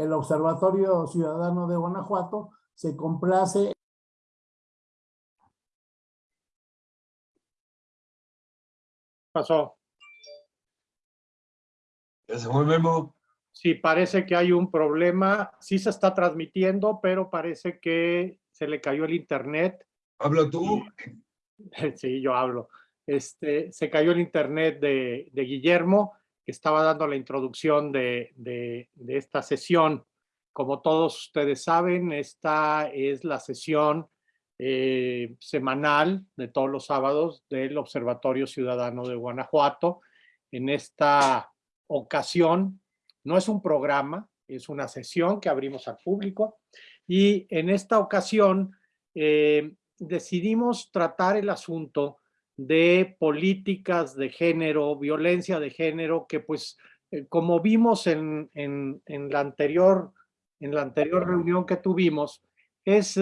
el Observatorio Ciudadano de Guanajuato se complace pasó? Ya se fue Memo. Sí, parece que hay un problema. Sí se está transmitiendo, pero parece que se le cayó el internet. Habla tú. Sí, yo hablo. Este, se cayó el internet de, de Guillermo, estaba dando la introducción de, de, esta sesión. Como todos ustedes saben, esta es la sesión eh, semanal de todos los sábados del Observatorio Ciudadano de Guanajuato. En esta ocasión, no es un programa, es una sesión que abrimos al público y en esta ocasión eh, decidimos tratar el asunto de políticas de género, violencia de género, que pues eh, como vimos en, en, la anterior, en la anterior reunión que tuvimos, es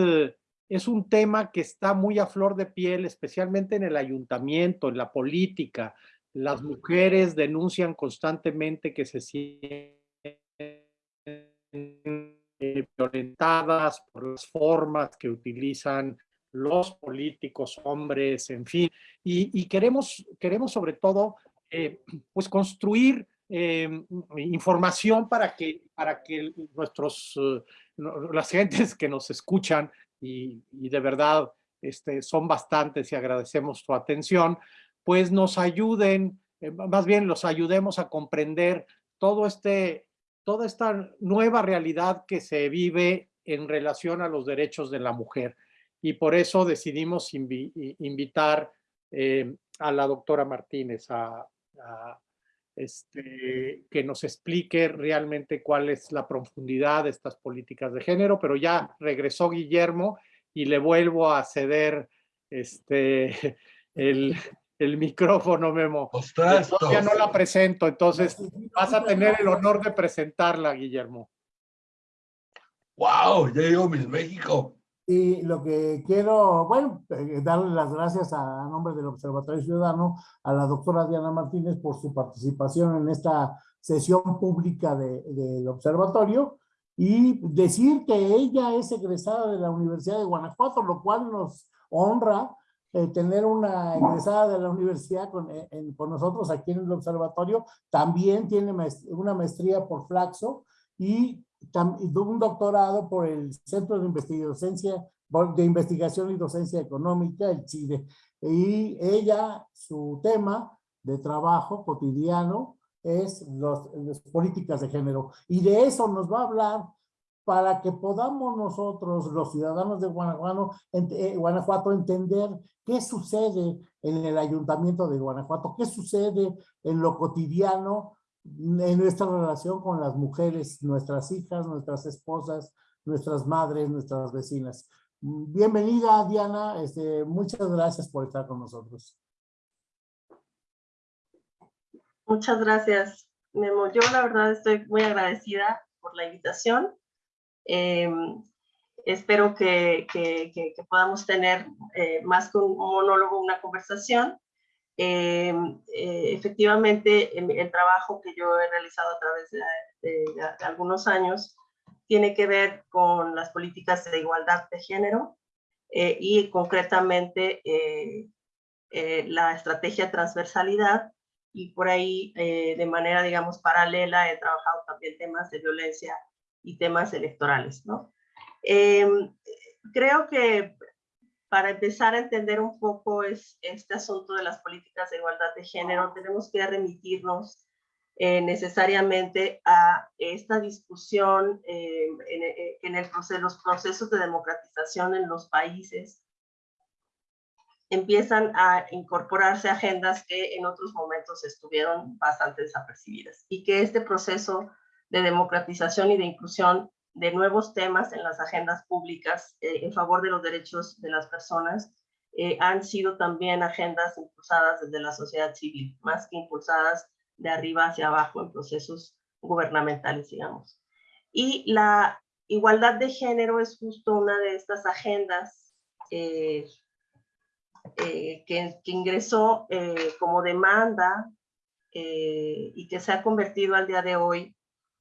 es un tema que está muy a flor de piel, especialmente en el ayuntamiento, en la política. Las mujeres denuncian constantemente que se sienten violentadas por las formas que utilizan los políticos, hombres, en fin. Y, queremos, queremos sobre todo eh, pues construir eh, información para que, para que nuestros, uh, las gentes que nos escuchan y, de verdad este, son bastantes y agradecemos su atención, pues nos ayuden, eh, más bien los ayudemos a comprender todo este, toda esta nueva realidad que se vive en relación a los derechos de la mujer. Y por eso decidimos invitar eh, a la doctora Martínez a, a este, que nos explique realmente cuál es la profundidad de estas políticas de género, pero ya regresó Guillermo y le vuelvo a ceder este, el, el micrófono, Memo. Ya no la presento, entonces vas a tener el honor de presentarla, Guillermo. ¡Wow! Ya llegó Miss México. Y lo que quiero, bueno, eh, darle las gracias a, nombre del Observatorio Ciudadano a la doctora Diana Martínez por su participación en esta sesión pública del observatorio y decir que ella es egresada de la Universidad de Guanajuato, lo cual nos honra eh, tener una egresada de la universidad con, eh, con, nosotros aquí en el observatorio. También tiene una maestría por Flaxo y un doctorado por el Centro de Investigación, de Investigación y Docencia Económica, el CIDE. Y ella, su tema de trabajo cotidiano es los, las políticas de género. Y de eso nos va a hablar para que podamos nosotros, los ciudadanos de Guanajuato, eh, Guanajuato, entender qué sucede en el ayuntamiento de Guanajuato, qué sucede en lo cotidiano en nuestra relación con las mujeres, nuestras hijas, nuestras esposas, nuestras madres, nuestras vecinas. Bienvenida, Diana. Este, muchas gracias por estar con nosotros. Muchas gracias, Memo. Yo la verdad estoy muy agradecida por la invitación. Em, espero que, que, podamos tener eh, más que un monólogo, una conversación. Eh, eh, efectivamente, el, trabajo que yo he realizado a través de, algunos años tiene que ver con las políticas de igualdad de género eh, y concretamente la estrategia transversalidad y por ahí de manera, digamos, paralela he trabajado también temas de violencia y temas electorales, ¿no? creo que para empezar a entender un poco es, este asunto de las políticas de igualdad de género, tenemos que remitirnos eh, necesariamente a esta discusión eh, en, eh, en, el proceso, los procesos de democratización en los países. Empiezan a incorporarse agendas que en otros momentos estuvieron bastante desapercibidas y que este proceso de democratización y de inclusión de nuevos temas en las agendas públicas eh, en favor de los derechos de las personas eh, han sido también agendas impulsadas desde la sociedad civil, más que impulsadas de arriba hacia abajo en procesos gubernamentales, digamos. Y la igualdad de género es justo una de estas agendas eh, que, que, ingresó como demanda y que se ha convertido al día de hoy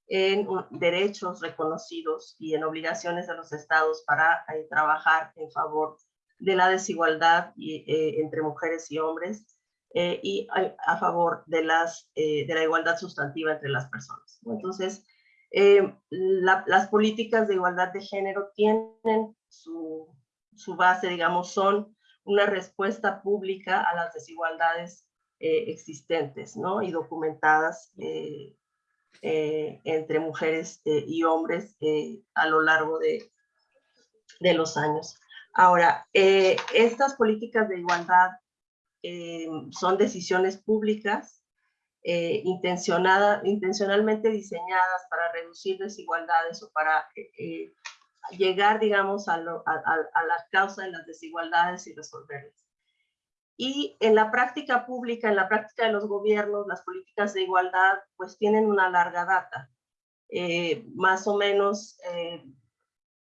en derechos reconocidos y en obligaciones de los estados para eh, trabajar en favor de la desigualdad eh, entre mujeres y hombres eh, y a, favor de la igualdad sustantiva entre las personas. Entonces, las políticas de igualdad de género tienen su, su, base, digamos, son una respuesta pública a las desigualdades existentes ¿no? y documentadas eh, entre mujeres eh, y hombres eh, a lo largo de, de los años. Ahora, estas políticas de igualdad son decisiones públicas intencionada, intencionalmente diseñadas para reducir desigualdades o para llegar, digamos, a, a, a, la causa de las desigualdades y resolverlas. Y en la práctica pública, en la práctica de los gobiernos, las políticas de igualdad pues tienen una larga data. Eh, más o menos eh,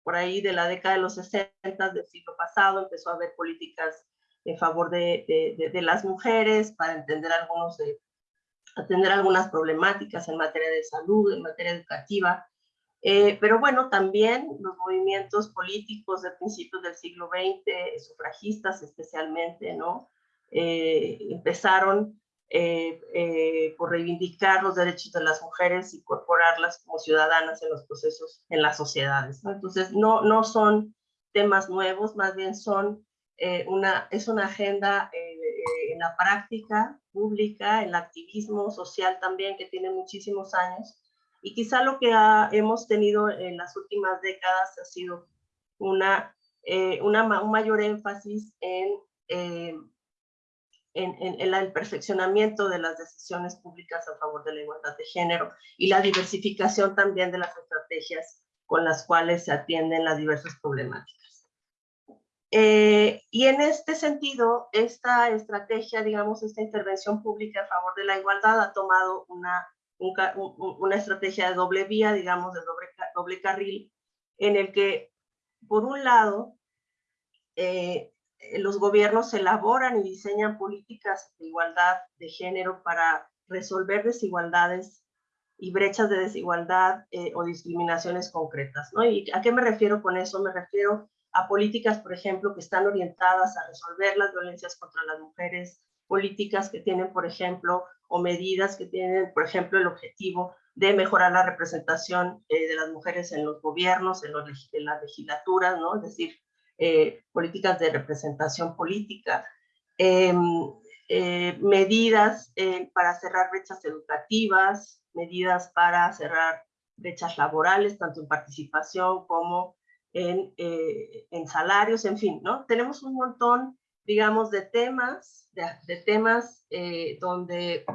por ahí de la década de los 60 del siglo pasado empezó a haber políticas en favor de, de, las mujeres para entender algunos de, atender algunas problemáticas en materia de salud, en materia educativa. Eh, pero bueno, también los movimientos políticos de principios del siglo XX, sufragistas especialmente, ¿no? Eh, empezaron eh, eh, por reivindicar los derechos de las mujeres, incorporarlas como ciudadanas en los procesos, en las sociedades. Entonces, no, no son temas nuevos, más bien son una, es una agenda en la práctica pública, el activismo social también, que tiene muchísimos años. Y quizá lo que hemos tenido en las últimas décadas ha sido una, una un mayor énfasis en en, el perfeccionamiento de las decisiones públicas a favor de la igualdad de género y la diversificación también de las estrategias con las cuales se atienden las diversas problemáticas. Eh, y en este sentido, esta estrategia, digamos, esta intervención pública a favor de la igualdad ha tomado una, una estrategia de doble vía, digamos, de doble, doble carril, en el que, por un lado, eh, los gobiernos elaboran y diseñan políticas de igualdad de género para resolver desigualdades y brechas de desigualdad eh, o discriminaciones concretas. ¿no? ¿Y a qué me refiero con eso? Me refiero a políticas, por ejemplo, que están orientadas a resolver las violencias contra las mujeres, políticas que tienen, por ejemplo, o medidas que tienen, por ejemplo, el objetivo de mejorar la representación eh, de las mujeres en los gobiernos, en, los, en las legislaturas, ¿no? Es decir, eh, políticas de representación política, em, eh, medidas eh, para cerrar brechas educativas, medidas para cerrar brechas laborales, tanto en participación como en, en salarios, en fin, ¿no? Tenemos un montón, digamos, de temas, de, de temas donde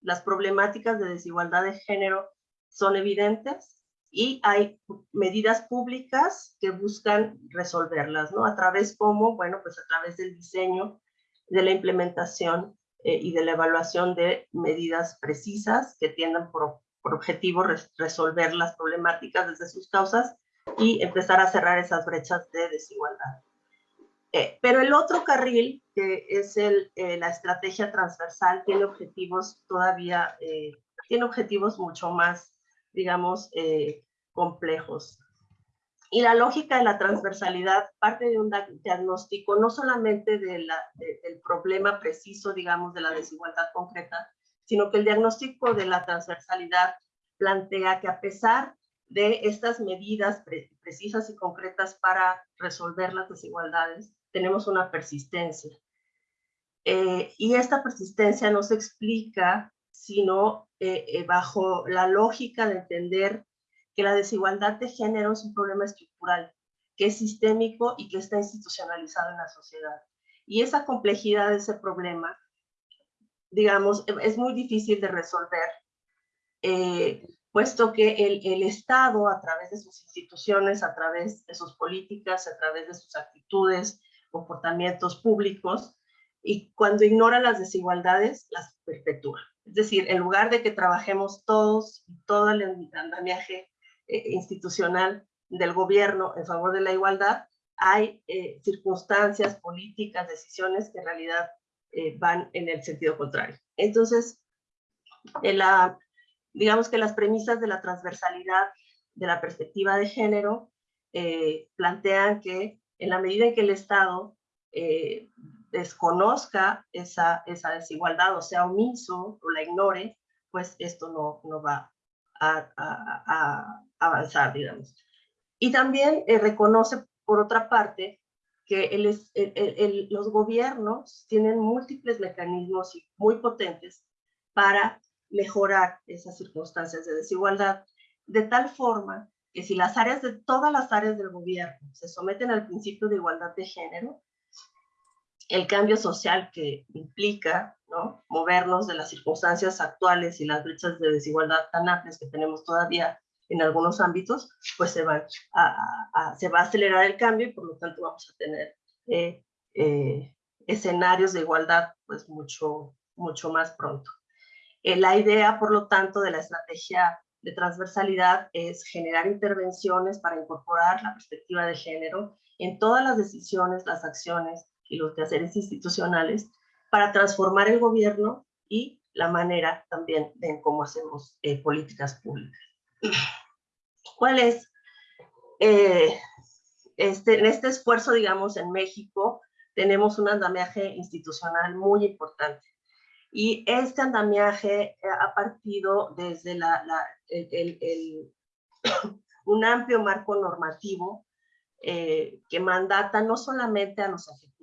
las problemáticas de desigualdad de género son evidentes y hay medidas públicas que buscan resolverlas, ¿no? A través como, bueno, pues a través del diseño, de la implementación eh, y de la evaluación de medidas precisas que tiendan por, por objetivo resolver las problemáticas desde sus causas y empezar a cerrar esas brechas de desigualdad. Eh, pero el otro carril, que es el, eh, la estrategia transversal, tiene objetivos todavía, tiene objetivos mucho más digamos, eh, complejos. Y la lógica de la transversalidad parte de un diagnóstico no solamente de la, del problema preciso, digamos, de la desigualdad concreta, sino que el diagnóstico de la transversalidad plantea que a pesar de estas medidas precisas y concretas para resolver las desigualdades, tenemos una persistencia. Eh, y esta persistencia no se explica sino eh, eh, bajo la lógica de entender que la desigualdad de género es un problema estructural, que es sistémico y que está institucionalizado en la sociedad. Y esa complejidad de ese problema, digamos, e, es muy difícil de resolver, eh, puesto que el, el, Estado, a través de sus instituciones, a través de sus políticas, a través de sus actitudes, comportamientos públicos, y cuando ignora las desigualdades, las perpetúa. Es decir, en lugar de que trabajemos todos, todo el andamiaje eh, institucional del gobierno en favor de la igualdad, hay eh, circunstancias, políticas, decisiones que en realidad eh, van en el sentido contrario. Entonces, la, digamos que las premisas de la transversalidad de la perspectiva de género plantean que en la medida en que el Estado desconozca esa, esa desigualdad o sea omiso o la ignore, pues esto no, no va a, avanzar, digamos. Y también eh, reconoce, por otra parte, que los gobiernos tienen múltiples mecanismos muy potentes para mejorar esas circunstancias de desigualdad, de tal forma que si las áreas de todas las áreas del gobierno se someten al principio de igualdad de género, el cambio social que implica ¿no? movernos de las circunstancias actuales y las brechas de desigualdad tan amplias que tenemos todavía en algunos ámbitos, pues se, va a, acelerar el cambio y por lo tanto vamos a tener eh, eh, escenarios de igualdad pues mucho, mucho más pronto. Eh, la idea, por lo tanto, de la estrategia de transversalidad es generar intervenciones para incorporar la perspectiva de género en todas las decisiones, las acciones y los quehaceres institucionales para transformar el gobierno y la manera también de cómo hacemos eh, políticas públicas. ¿Cuál es? Eh, este, en este esfuerzo, digamos, en México, tenemos un andamiaje institucional muy importante. Y este andamiaje ha partido desde la, el, un amplio marco normativo eh, que mandata no solamente a los ejecutivos,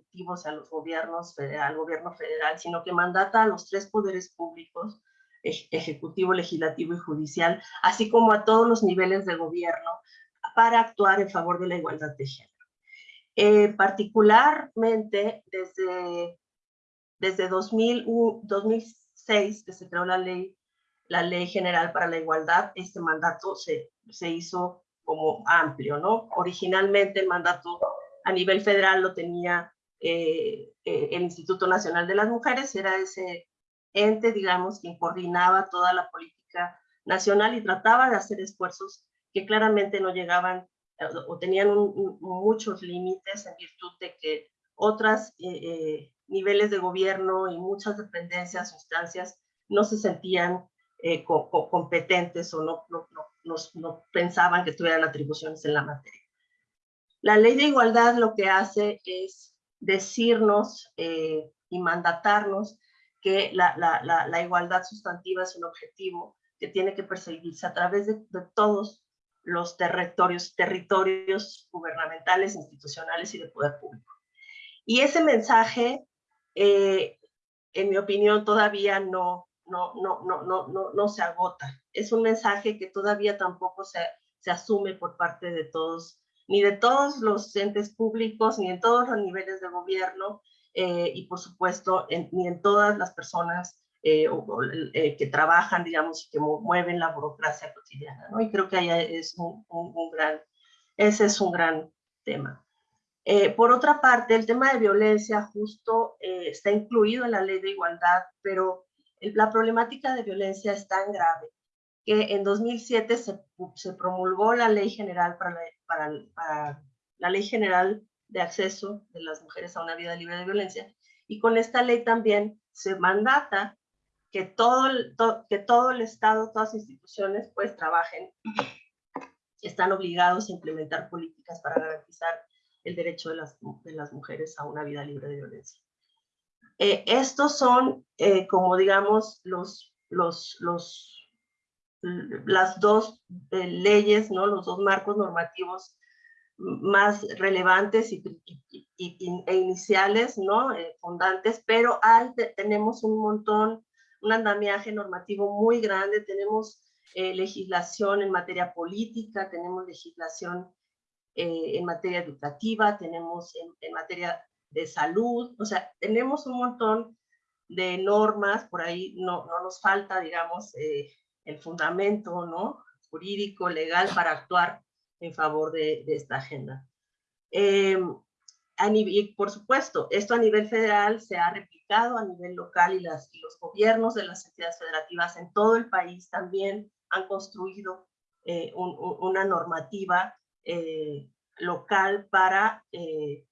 a los gobiernos, al gobierno federal, sino que mandata a los tres poderes públicos, ejecutivo, legislativo y judicial, así como a todos los niveles de gobierno, para actuar en favor de la igualdad de género. Eh, particularmente desde desde 2006, que se creó la ley, la ley general para la igualdad, este mandato se, se hizo como amplio, ¿no? Originalmente el mandato a nivel federal lo tenía eh, eh, el Instituto Nacional de las Mujeres, era ese ente, digamos, que coordinaba toda la política nacional y trataba de hacer esfuerzos que claramente no llegaban eh, o tenían muchos límites en virtud de que otras niveles de gobierno y muchas dependencias, instancias, no se sentían eh, competentes o no, no, no, pensaban que tuvieran atribuciones en la materia. La ley de igualdad lo que hace es decirnos eh, y mandatarnos que la, igualdad sustantiva es un objetivo que tiene que perseguirse a través de, de todos los territorios, territorios gubernamentales, institucionales y de poder público. Y ese mensaje eh, en mi opinión, todavía no, no, no, no, no, no, no se agota. Es un mensaje que todavía tampoco se, se asume por parte de todos, ni de todos los entes públicos, ni en todos los niveles de gobierno, eh, y por supuesto, ni en todas las personas eh, que trabajan, digamos, y que mueven la burocracia cotidiana, ¿no? Y creo que ahí es un, gran, ese es un gran tema. Eh, por otra parte, el tema de violencia justo eh, está incluido en la ley de igualdad, pero la problemática de violencia es tan grave que en 2007 se, se promulgó la ley general para para la ley general de acceso de las mujeres a una vida libre de violencia y con esta ley también se mandata que todo, que todo el Estado, todas las instituciones pues trabajen, están obligados a implementar políticas para garantizar el derecho de las, de las mujeres a una vida libre de violencia. Eh, estos son, eh, como digamos, los, los, los, las dos eh, leyes, ¿no? los dos marcos normativos más relevantes y, e iniciales, ¿no? fundantes, pero hay, tenemos un montón, un andamiaje normativo muy grande, tenemos legislación en materia política, tenemos legislación eh, en materia educativa, tenemos en, materia de salud, o sea, tenemos un montón de normas, por ahí no, no nos falta, digamos, eh, el fundamento ¿no? jurídico, legal para actuar en favor de, esta agenda. Eh, y por supuesto, esto a nivel federal se ha replicado a nivel local y, los gobiernos de las entidades federativas en todo el país también han construido una normativa eh, local para, eh,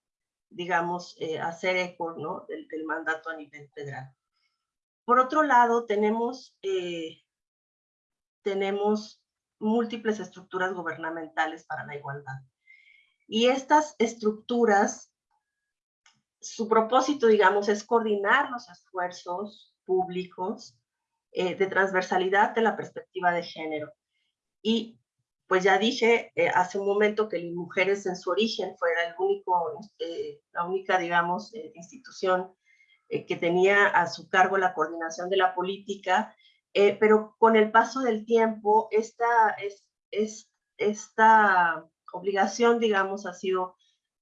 digamos, eh, hacer eco ¿no? del, mandato a nivel federal. Por otro lado, tenemos tenemos múltiples estructuras gubernamentales para la igualdad. Y estas estructuras, su propósito, digamos, es coordinar los esfuerzos públicos eh, de transversalidad de la perspectiva de género. Y pues ya dije eh, hace un momento que mujeres en su origen fuera el único, eh, la única, digamos, institución que tenía a su cargo la coordinación de la política eh, pero con el paso del tiempo, esta, es, es, esta obligación, digamos, ha sido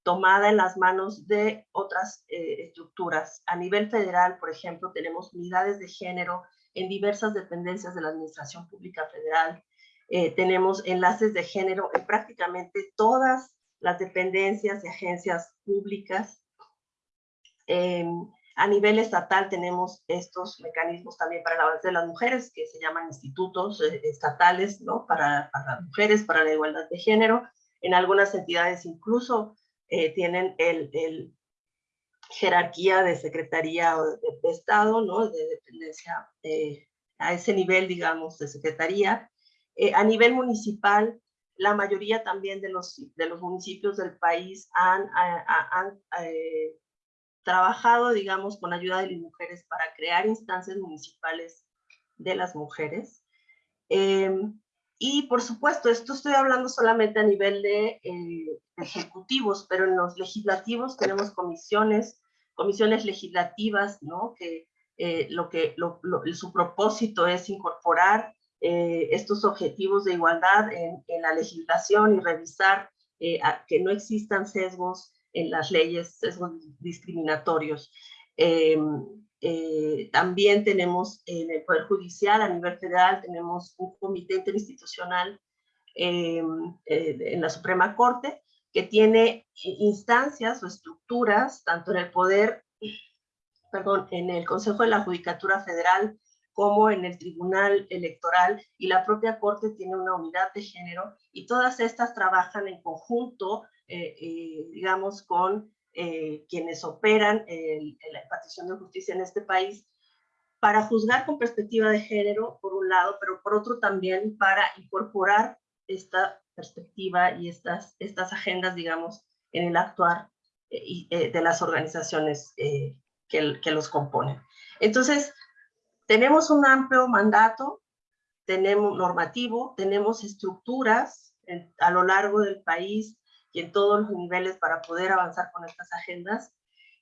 tomada en las manos de otras eh, estructuras. A nivel federal, por ejemplo, tenemos unidades de género en diversas dependencias de la Administración Pública Federal. Eh, tenemos enlaces de género en prácticamente todas las dependencias y agencias públicas. Em, a nivel estatal tenemos estos mecanismos también para el avance de las mujeres, que se llaman institutos eh, estatales, ¿no? Para, las mujeres, para la igualdad de género. En algunas entidades incluso eh, tienen el, jerarquía de secretaría o de, Estado, ¿no? De dependencia eh, a ese nivel, digamos, de secretaría. a nivel municipal, la mayoría también de los, de los municipios del país han, han trabajado, digamos, con ayuda de las mujeres para crear instancias municipales de las mujeres. Em, y por supuesto, esto estoy hablando solamente a nivel de eh, ejecutivos, pero en los legislativos tenemos comisiones, comisiones legislativas, ¿no? Que eh, lo que su propósito es incorporar eh, estos objetivos de igualdad en, en, la legislación y revisar que no existan sesgos en las leyes discriminatorios. Em, eh, también tenemos en el Poder Judicial, a nivel federal, tenemos un comité interinstitucional em, eh, en la Suprema Corte que tiene instancias o estructuras, tanto en el Poder, perdón, en el Consejo de la Judicatura Federal, como en el Tribunal Electoral, y la propia Corte tiene una unidad de género, y todas estas trabajan en conjunto digamos, con eh, quienes operan en la impartición de justicia en este país, para juzgar con perspectiva de género, por un lado, pero por otro también para incorporar esta perspectiva y estas, estas agendas, digamos, en el actuar de las organizaciones que, que los componen. Entonces, tenemos un amplio mandato, tenemos normativo, tenemos estructuras a lo largo del país y en todos los niveles para poder avanzar con estas agendas.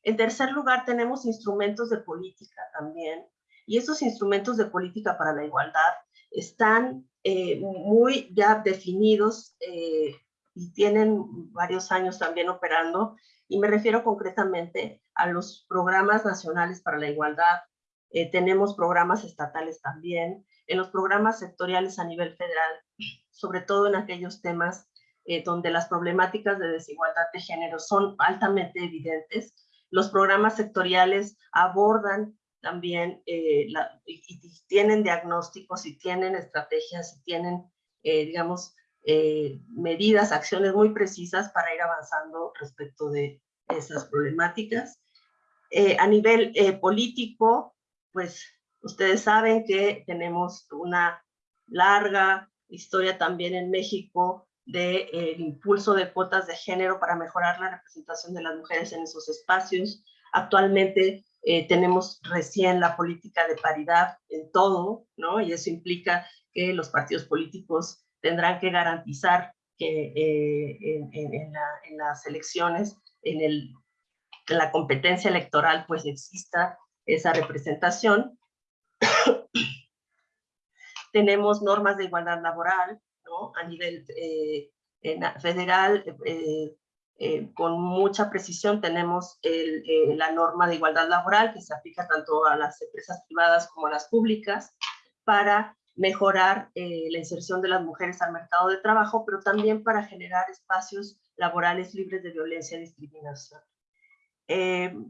En tercer lugar, tenemos instrumentos de política también, y esos instrumentos de política para la igualdad están eh, muy ya definidos eh, y tienen varios años también operando, y me refiero concretamente a los programas nacionales para la igualdad. Eh, tenemos programas estatales también, en los programas sectoriales a nivel federal, sobre todo en aquellos temas eh, donde las problemáticas de desigualdad de género son altamente evidentes. Los programas sectoriales abordan también eh, y, tienen diagnósticos y tienen estrategias y tienen, eh, digamos, medidas, acciones muy precisas para ir avanzando respecto de esas problemáticas. a nivel político, pues ustedes saben que tenemos una larga historia también en México del de, impulso de cuotas de género para mejorar la representación de las mujeres en esos espacios. Actualmente eh, tenemos recién la política de paridad en todo, ¿no? Y eso implica que los partidos políticos tendrán que garantizar que eh, en, las elecciones, en, el, en la competencia electoral, pues exista esa representación. tenemos normas de igualdad laboral, a nivel eh, federal, eh, eh, con mucha precisión tenemos la norma de igualdad laboral que se aplica tanto a las empresas privadas como a las públicas para mejorar la inserción de las mujeres al mercado de trabajo, pero también para generar espacios laborales libres de violencia y discriminación.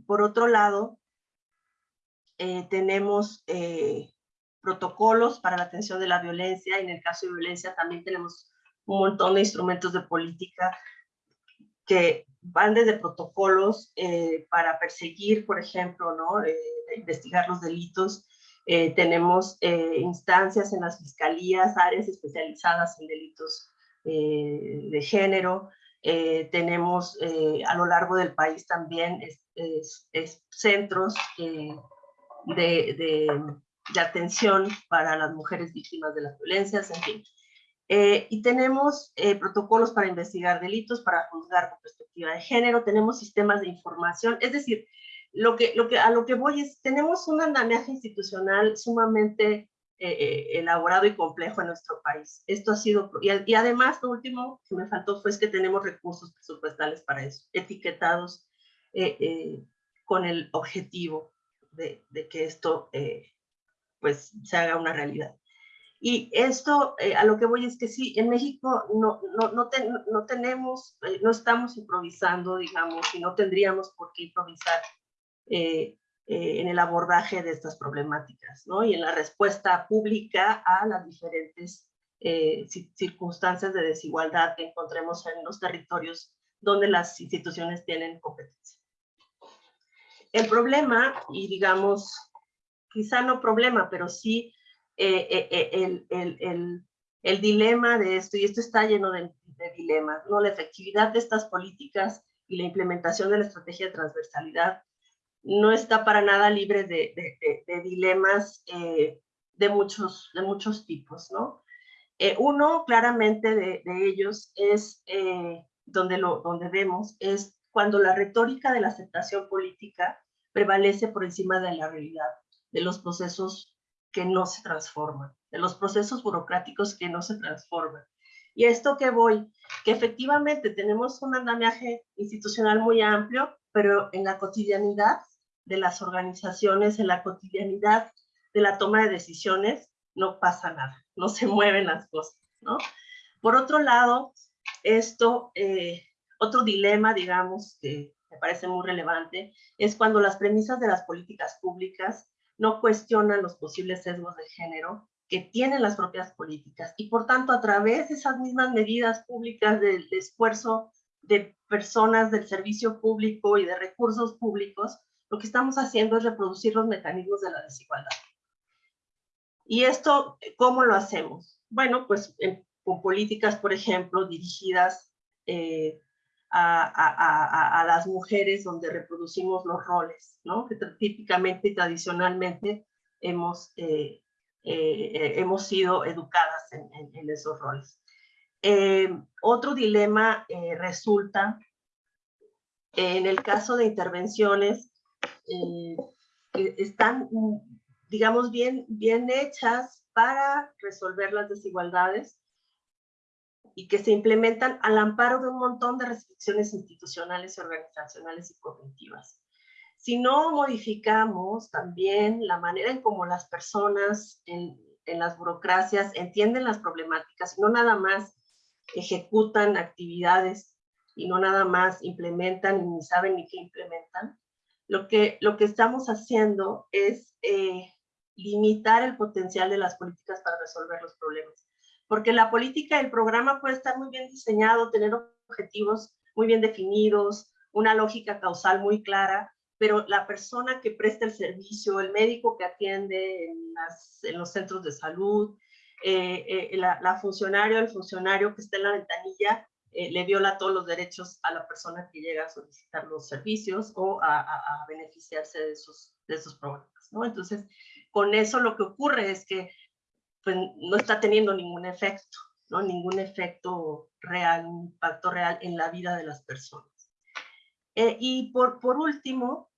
por otro lado, tenemos protocolos para la atención de la violencia y en el caso de violencia también tenemos un montón de instrumentos de política que van desde protocolos eh, para perseguir, por ejemplo, ¿no? Eh, investigar los delitos, Eh, tenemos eh, instancias en las fiscalías, áreas especializadas en delitos eh, de género. tenemos a lo largo del país también centros de, de, atención para las mujeres víctimas de las violencias, en fin. y tenemos protocolos para investigar delitos, para juzgar con perspectiva de género, tenemos sistemas de información, es decir, lo que, lo que, a lo que voy es, tenemos un andamiaje institucional sumamente eh, eh, elaborado y complejo en nuestro país. Esto ha sido, y, además lo último que me faltó fue que tenemos recursos presupuestales para eso, etiquetados eh, con el objetivo de, de que esto pues se haga una realidad. Y esto, a lo que voy es que sí, en México no, no, no, no tenemos, no estamos improvisando, digamos, y no tendríamos por qué improvisar eh, eh, en el abordaje de estas problemáticas ¿no? y en la respuesta pública a las diferentes eh, circunstancias de desigualdad que encontremos en los territorios donde las instituciones tienen competencia. El problema, y digamos, quizá no problema, pero sí el, el, el, el, dilema de esto, y esto está lleno de, de dilemas, ¿no? la efectividad de estas políticas y la implementación de la estrategia de transversalidad no está para nada libre de, dilemas eh, de, muchos, de muchos tipos, ¿no? Eh, uno, claramente, de, ellos es, eh, donde, lo, donde vemos, es cuando la retórica de la aceptación política prevalece por encima de la realidad, de los procesos que no se transforman, de los procesos burocráticos que no se transforman. Y esto que voy, que efectivamente tenemos un andamiaje institucional muy amplio, pero en la cotidianidad de las organizaciones, en la cotidianidad de la toma de decisiones, no pasa nada, no se mueven las cosas, ¿no? Por otro lado, esto, eh, otro dilema, digamos, que me parece muy relevante, es cuando las premisas de las políticas públicas no cuestionan los posibles sesgos de género que tienen las propias políticas y por tanto a través de esas mismas medidas públicas del esfuerzo de personas del servicio público y de recursos públicos, lo que estamos haciendo es reproducir los mecanismos de la desigualdad. ¿Y esto cómo lo hacemos? Bueno, pues con políticas, por ejemplo, dirigidas eh, a, las mujeres donde reproducimos los roles, ¿no? Que típicamente y tradicionalmente hemos, eh, eh, hemos sido educadas en, en esos roles. otro dilema resulta en el caso de intervenciones eh, están, digamos, bien, bien hechas para resolver las desigualdades y que se implementan al amparo de un montón de restricciones institucionales, organizacionales y cognitivas. Si no modificamos también la manera en cómo las personas en, en las burocracias entienden las problemáticas, no nada más ejecutan actividades y no nada más implementan y ni saben ni qué implementan, lo que, lo que estamos haciendo es eh, limitar el potencial de las políticas para resolver los problemas. Porque la política, el programa puede estar muy bien diseñado, tener objetivos muy bien definidos, una lógica causal muy clara, pero la persona que presta el servicio, el médico que atiende en, los centros de salud, eh, eh, la, la, funcionario, el funcionario que está en la ventanilla, eh, le viola todos los derechos a la persona que llega a solicitar los servicios o a, beneficiarse de esos, de esos programas. Entonces, con eso lo que ocurre es que pues, no está teniendo ningún efecto, ¿no? ningún efecto real, un impacto real en la vida de las personas. Eh, y por, por último,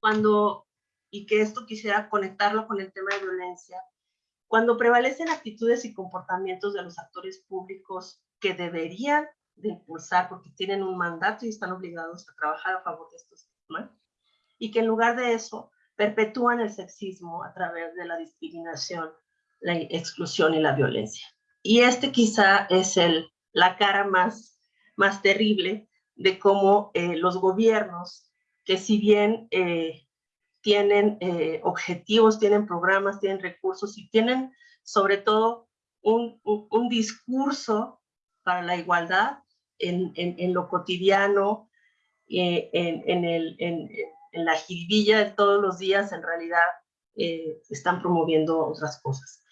cuando, y que esto quisiera conectarlo con el tema de violencia, cuando prevalecen actitudes y comportamientos de los actores públicos que deberían de impulsar porque tienen un mandato y están obligados a trabajar a favor de estos temas, y que en lugar de eso perpetúan el sexismo a través de la discriminación, la exclusión y la violencia. Y este quizá es el, la cara más, más terrible de cómo eh, los gobiernos, que si bien eh, tienen eh, objetivos, tienen programas, tienen recursos y tienen sobre todo un, un, discurso para la igualdad en, en, lo cotidiano, en, el, en, la jiribilla de todos los días, en realidad están promoviendo otras cosas.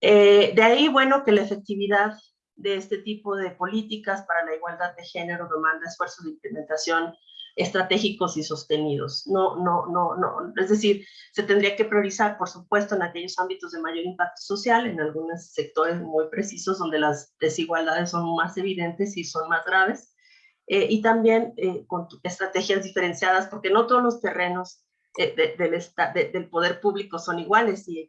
Eh, de ahí, bueno, que la efectividad de este tipo de políticas para la igualdad de género demanda esfuerzos de implementación estratégicos y sostenidos. No, no, no, no. Es decir, se tendría que priorizar, por supuesto, en aquellos ámbitos de mayor impacto social, en algunos sectores muy precisos donde las desigualdades son más evidentes y son más graves, eh, y también eh, con estrategias diferenciadas, porque no todos los terrenos del, del poder público son iguales y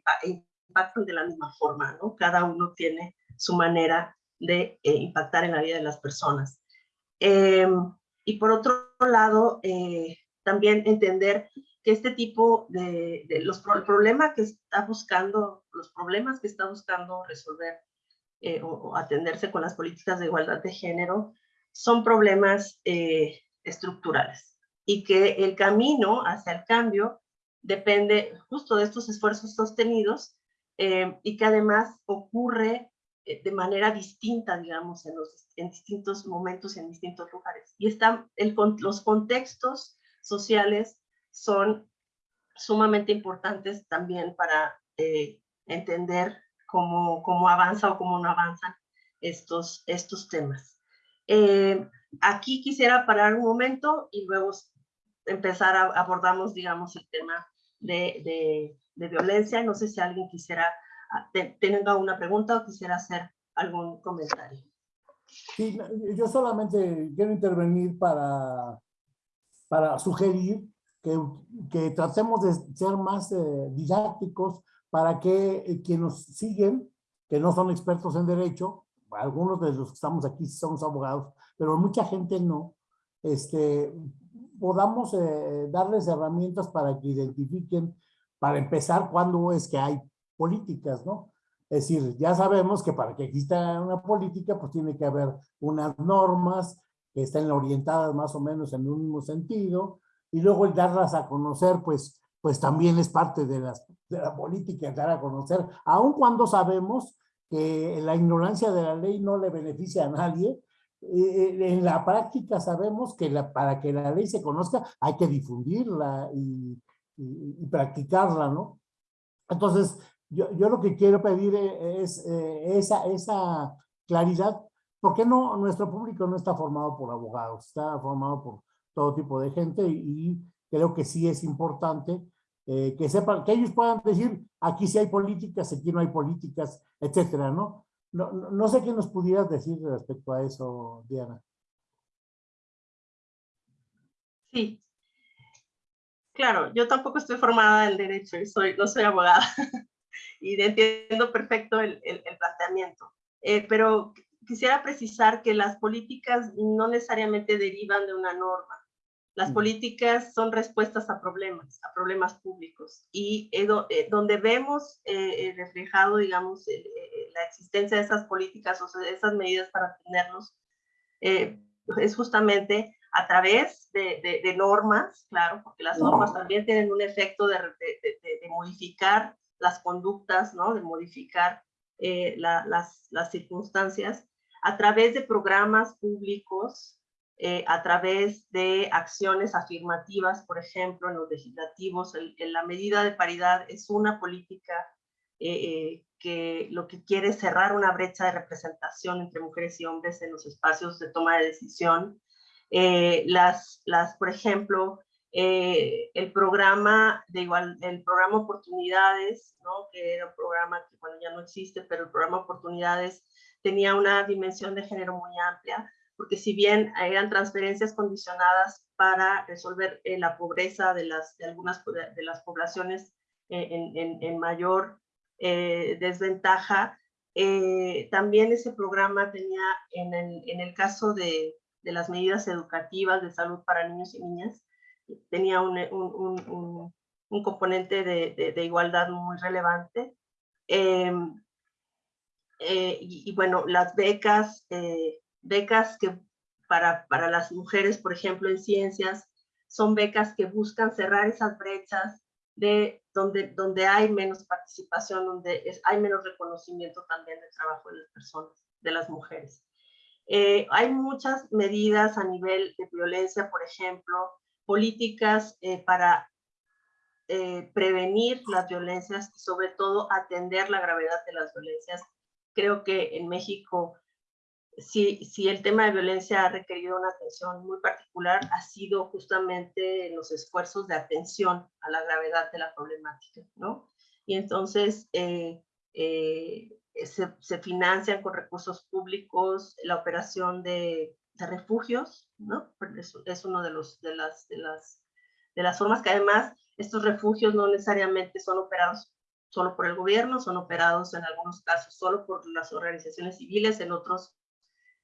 impactan de la misma forma, ¿no? Cada uno tiene su manera de impactar en la vida de las personas. Em, y por otro lado, eh, también entender que este tipo de, los problemas que está buscando, los problemas que está buscando resolver eh, o, atenderse con las políticas de igualdad de género son problemas eh, estructurales y que el camino hacia el cambio depende justo de estos esfuerzos sostenidos y que además ocurre de manera distinta, digamos, en los en distintos momentos en distintos lugares. Y están el, los contextos sociales son sumamente importantes también para eh, entender cómo, cómo avanza o cómo no avanzan estos, estos temas. Eh, aquí quisiera parar un momento y luego empezar a abordamos, digamos, el tema de, de, de violencia. No sé si alguien quisiera, ah, tenga una pregunta o quisiera hacer algún comentario. Sí, yo solamente quiero intervenir para, para sugerir que, que tratemos de ser más eh, didácticos para que eh, quienes nos siguen, que no son expertos en derecho, algunos de los que estamos aquí somos abogados, pero mucha gente no, este, podamos eh, darles herramientas para que identifiquen, para empezar, cuándo es que hay políticas, ¿no? Es decir, ya sabemos que para que exista una política, pues tiene que haber unas normas que estén orientadas más o menos en un mismo sentido, y luego el darlas a conocer, pues, pues también es parte de, las, de la política, dar a conocer, aun cuando sabemos que la ignorancia de la ley no le beneficia a nadie, eh, en la práctica sabemos que la, para que la ley se conozca hay que difundirla y, y practicarla, ¿no? Entonces, yo, yo lo que quiero pedir e, es eh, esa, esa claridad. ¿Por qué no nuestro público no está formado por abogados? Está formado por todo tipo de gente y, creo que sí es importante eh, que sepan, que ellos puedan decir, aquí sí hay políticas, aquí no hay políticas, etcétera, ¿no? No, no sé qué nos pudieras decir respecto a eso, Diana. Sí. Claro, yo tampoco estoy formada en derecho y soy, no soy abogada. y entiendo perfecto el, el, planteamiento. Eh, pero quisiera precisar que las políticas no necesariamente derivan de una norma. Las mm. políticas son respuestas a problemas, a problemas públicos. Y eh, eh, donde vemos reflejado, digamos, la existencia de esas políticas o de esas medidas para atenderlos, es justamente a través de, de, normas, claro, porque las normas también tienen un efecto de, de modificar las conductas, ¿no? de modificar eh, las, las, circunstancias a través de programas públicos, eh, a través de acciones afirmativas, por ejemplo, en los legislativos. en la medida de paridad es una política eh, que lo que quiere es cerrar una brecha de representación entre mujeres y hombres en los espacios de toma de decisión. Las, las, por ejemplo, eh, el programa de igual, el programa Oportunidades, ¿no? que era un programa que bueno, ya no existe, pero el programa Oportunidades tenía una dimensión de género muy amplia, porque si bien eran transferencias condicionadas para resolver eh, la pobreza de, las, de algunas de las poblaciones eh, en, en, en, mayor desventaja, también ese programa tenía en el, en el caso de, de las medidas educativas de salud para niños y niñas, tenía un, un, un, componente de, de, igualdad muy relevante. Em, eh, y, bueno, las becas, eh, becas que para, para las mujeres, por ejemplo, en ciencias, son becas que buscan cerrar esas brechas de donde, donde hay menos participación, donde hay menos reconocimiento también del trabajo de las personas, de las mujeres. Eh, hay muchas medidas a nivel de violencia, por ejemplo, políticas eh, para eh, prevenir las violencias y sobre todo atender la gravedad de las violencias. Creo que en México, si, si el tema de violencia ha requerido una atención muy particular, ha sido justamente los esfuerzos de atención a la gravedad de la problemática, ¿no? Y entonces eh, eh, se, se, financian con recursos públicos la operación de, de refugios, ¿no? Es, es uno de, los, de, las, de, las, de las formas que además estos refugios no necesariamente son operados solo por el gobierno, son operados en algunos casos solo por las organizaciones civiles, en otros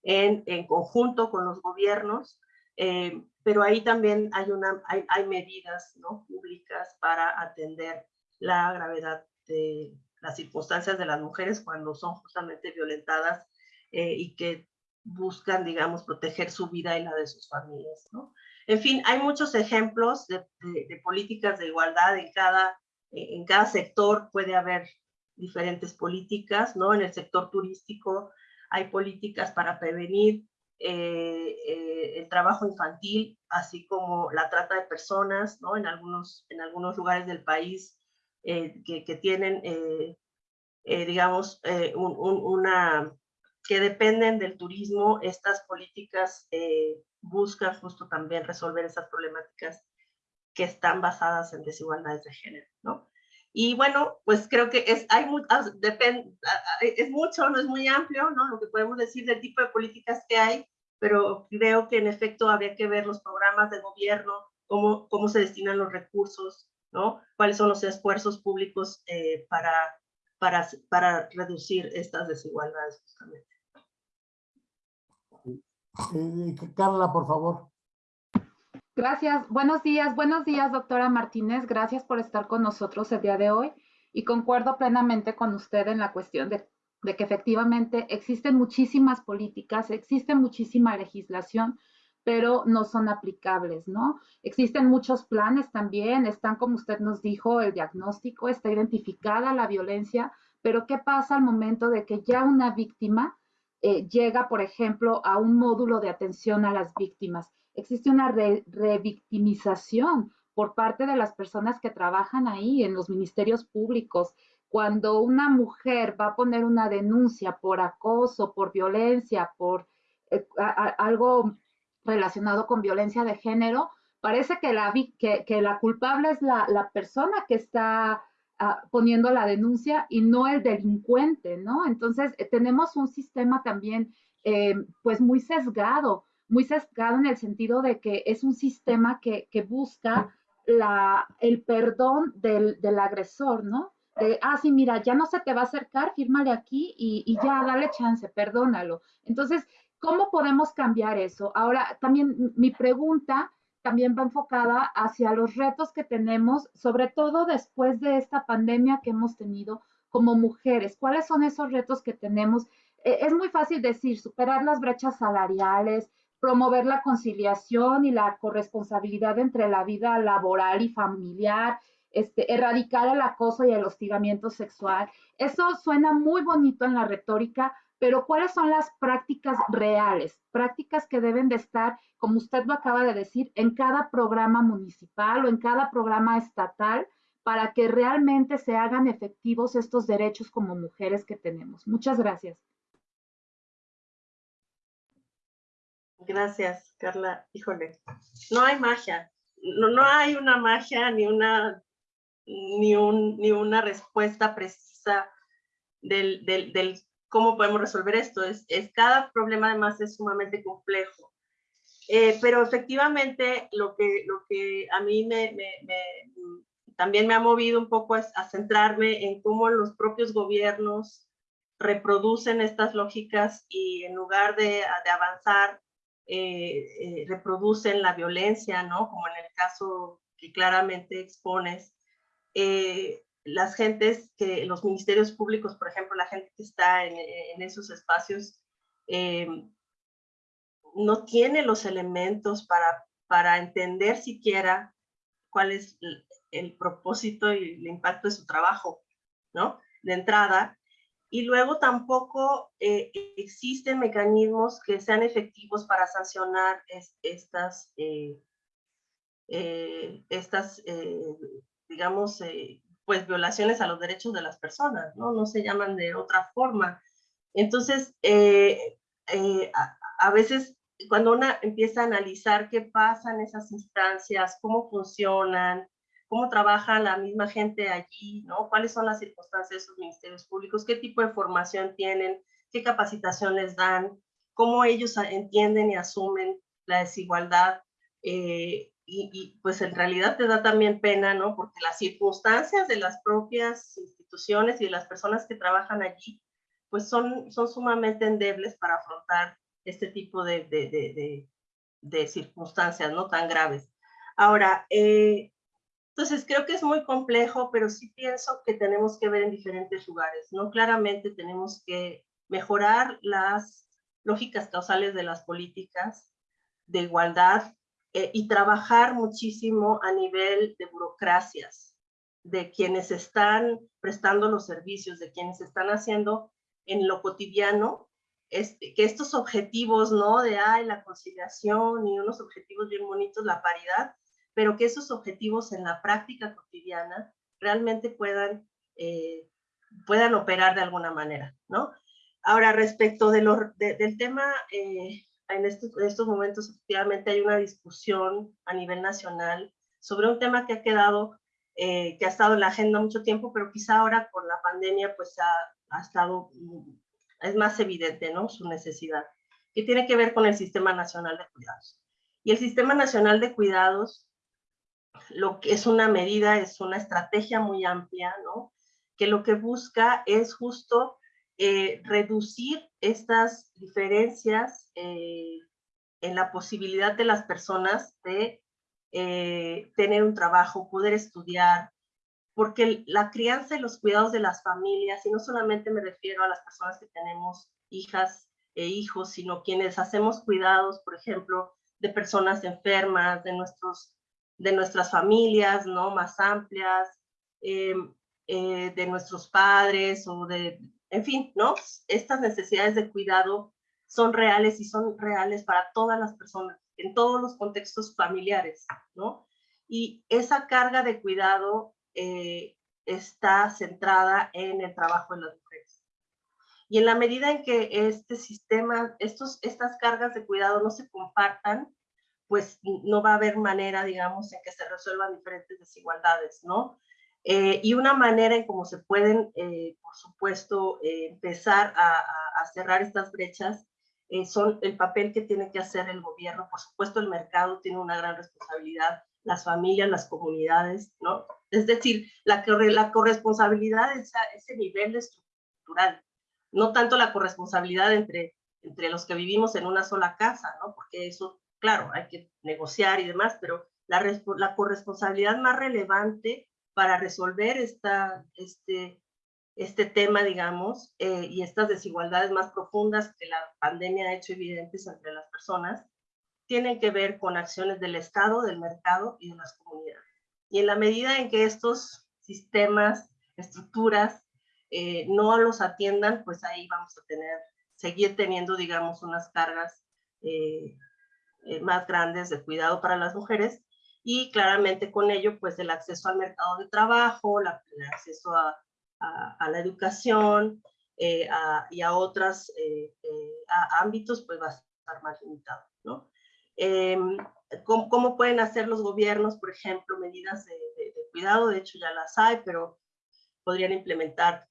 en, en conjunto con los gobiernos, eh, pero ahí también hay, una, hay, hay medidas ¿no? públicas para atender la gravedad de las circunstancias de las mujeres cuando son justamente violentadas eh, y que buscan, digamos, proteger su vida y la de sus familias, ¿no? En fin, hay muchos ejemplos de, políticas de igualdad en cada, en cada sector puede haber diferentes políticas, ¿no? En el sector turístico hay políticas para prevenir eh, eh, el trabajo infantil, así como la trata de personas, ¿no? En algunos, en algunos lugares del país eh, que, tienen, eh, eh, digamos, un, un, una, que dependen del turismo, estas políticas buscan justo también resolver esas problemáticas que están basadas en desigualdades de género, ¿no? Y bueno, pues creo que es, hay, depende, es mucho, no es muy amplio, ¿no? Lo que podemos decir del tipo de políticas que hay, pero creo que en efecto habría que ver los programas de gobierno, cómo, cómo se destinan los recursos, ¿no? ¿Cuáles son los esfuerzos públicos eh, para, para, para reducir estas desigualdades justamente? Eh, Carla, por favor. Gracias. Buenos días. Buenos días, doctora Martínez. Gracias por estar con nosotros el día de hoy. Y concuerdo plenamente con usted en la cuestión de, de que efectivamente existen muchísimas políticas, existe muchísima legislación, pero no son aplicables, ¿no? Existen muchos planes también, están como usted nos dijo, el diagnóstico, está identificada la violencia, pero ¿qué pasa al momento de que ya una víctima eh, llega, por ejemplo, a un módulo de atención a las víctimas? Existe una re revictimización por parte de las personas que trabajan ahí en los ministerios públicos. Cuando una mujer va a poner una denuncia por acoso, por violencia, por eh, algo relacionado con violencia de género, parece que la, que, la culpable es la, la, persona que está uh, poniendo la denuncia y no el delincuente, ¿no? Entonces, eh, tenemos un sistema también, eh, pues, muy sesgado, muy sesgado en el sentido de que es un sistema que, que busca la, el perdón del, del agresor, ¿no? De, ah, sí, mira, ya no se te va a acercar, fírmale aquí y, y ya, dale chance, perdónalo. Entonces, ¿Cómo podemos cambiar eso? Ahora, también mi pregunta también va enfocada hacia los retos que tenemos, sobre todo después de esta pandemia que hemos tenido como mujeres. ¿Cuáles son esos retos que tenemos? Eh, es muy fácil decir, superar las brechas salariales, promover la conciliación y la corresponsabilidad entre la vida laboral y familiar, este, erradicar el acoso y el hostigamiento sexual. Eso suena muy bonito en la retórica, pero ¿cuáles son las prácticas reales? Prácticas que deben de estar, como usted lo acaba de decir, en cada programa municipal o en cada programa estatal para que realmente se hagan efectivos estos derechos como mujeres que tenemos. Muchas gracias. Gracias, Carla. Híjole, no hay magia. No, no hay una magia ni una, ni, un, ni una respuesta precisa del, del, del cómo podemos resolver esto. Es, es cada problema además es sumamente complejo. Eh, pero efectivamente lo que, lo que a mí me, me, me, también me ha movido un poco es a centrarme en cómo los propios gobiernos reproducen estas lógicas y en lugar de, de avanzar, eh, eh, reproducen la violencia, ¿no? Como en el caso que claramente expones. Eh, las gentes que, los ministerios públicos, por ejemplo, la gente que está en, esos espacios, eh, no tiene los elementos para, para entender siquiera cuál es el, propósito y el impacto de su trabajo, ¿no? De entrada. Y luego tampoco eh, existen mecanismos que sean efectivos para sancionar es, estas, eh, estas digamos, pues violaciones a los derechos de las personas, ¿no? No se llaman de otra forma. Entonces, eh, eh, a, veces cuando una empieza a analizar qué pasa en esas instancias, cómo funcionan, cómo trabaja la misma gente allí, ¿no? ¿Cuáles son las circunstancias de esos ministerios públicos? ¿Qué tipo de formación tienen? ¿Qué capacitaciones dan? ¿Cómo ellos entienden y asumen la desigualdad? Eh, y, y, pues en realidad te da también pena, ¿no? Porque las circunstancias de las propias instituciones y de las personas que trabajan allí, pues son, son sumamente endebles para afrontar este tipo de, de, de, de circunstancias, ¿no? Tan graves. Ahora, eh, entonces creo que es muy complejo, pero sí pienso que tenemos que ver en diferentes lugares, ¿no? Claramente tenemos que mejorar las lógicas causales de las políticas de igualdad eh, y trabajar muchísimo a nivel de burocracias, de quienes están prestando los servicios, de quienes están haciendo en lo cotidiano, este, que estos objetivos, ¿no? De, ay, la conciliación y unos objetivos bien bonitos, la paridad, pero que esos objetivos en la práctica cotidiana realmente puedan, eh, puedan operar de alguna manera, ¿no? Ahora, respecto del tema eh, en estos, en estos momentos efectivamente hay una discusión a nivel nacional sobre un tema que ha quedado, eh, que ha estado en la agenda mucho tiempo, pero quizá ahora con la pandemia pues ha, ha estado, es más evidente, ¿no? Su necesidad, que tiene que ver con el Sistema Nacional de Cuidados. Y el Sistema Nacional de Cuidados, lo que es una medida, es una estrategia muy amplia, ¿no? Que lo que busca es justo eh, reducir estas diferencias eh, en la posibilidad de las personas de eh, tener un trabajo, poder estudiar, porque la crianza y los cuidados de las familias, y no solamente me refiero a las personas que tenemos hijas e hijos, sino quienes hacemos cuidados, por ejemplo, de personas enfermas, de, nuestros, de nuestras familias, ¿no? Más amplias, eh, de nuestros padres o de en fin, ¿no? Estas necesidades de cuidado son reales y son reales para todas las personas, en todos los contextos familiares, ¿no? Y esa carga de cuidado eh, está centrada en el trabajo de las mujeres. Y en la medida en que este sistema, estos, estas cargas de cuidado no se compartan, pues no va a haber manera, digamos, en que se resuelvan diferentes desigualdades, ¿no? Eh, y una manera en cómo se pueden, eh, por supuesto, eh, empezar a, cerrar estas brechas son el papel que tiene que hacer el gobierno. Por supuesto, el mercado tiene una gran responsabilidad, las familias, las comunidades, ¿no? Es decir, la, la corresponsabilidad es ese nivel estructural, no tanto la corresponsabilidad entre, entre los que vivimos en una sola casa, ¿no? Porque eso, claro, hay que negociar y demás, pero la, la corresponsabilidad más relevante para resolver este, este tema, digamos, eh, y estas desigualdades más profundas que la pandemia ha hecho evidentes entre las personas, tienen que ver con acciones del Estado, del mercado y de las comunidades. Y en la medida en que estos sistemas, estructuras, eh, no los atiendan, pues ahí vamos a tener, seguir teniendo, digamos, unas cargas eh más grandes de cuidado para las mujeres y claramente con ello, pues el acceso al mercado de trabajo, el acceso a, la educación eh, y a otros eh, eh, ámbitos, pues va a estar más limitado, ¿no? Em, ¿cómo, ¿cómo, pueden hacer los gobiernos, por ejemplo, medidas de, de, cuidado? De hecho, ya las hay, pero podrían implementar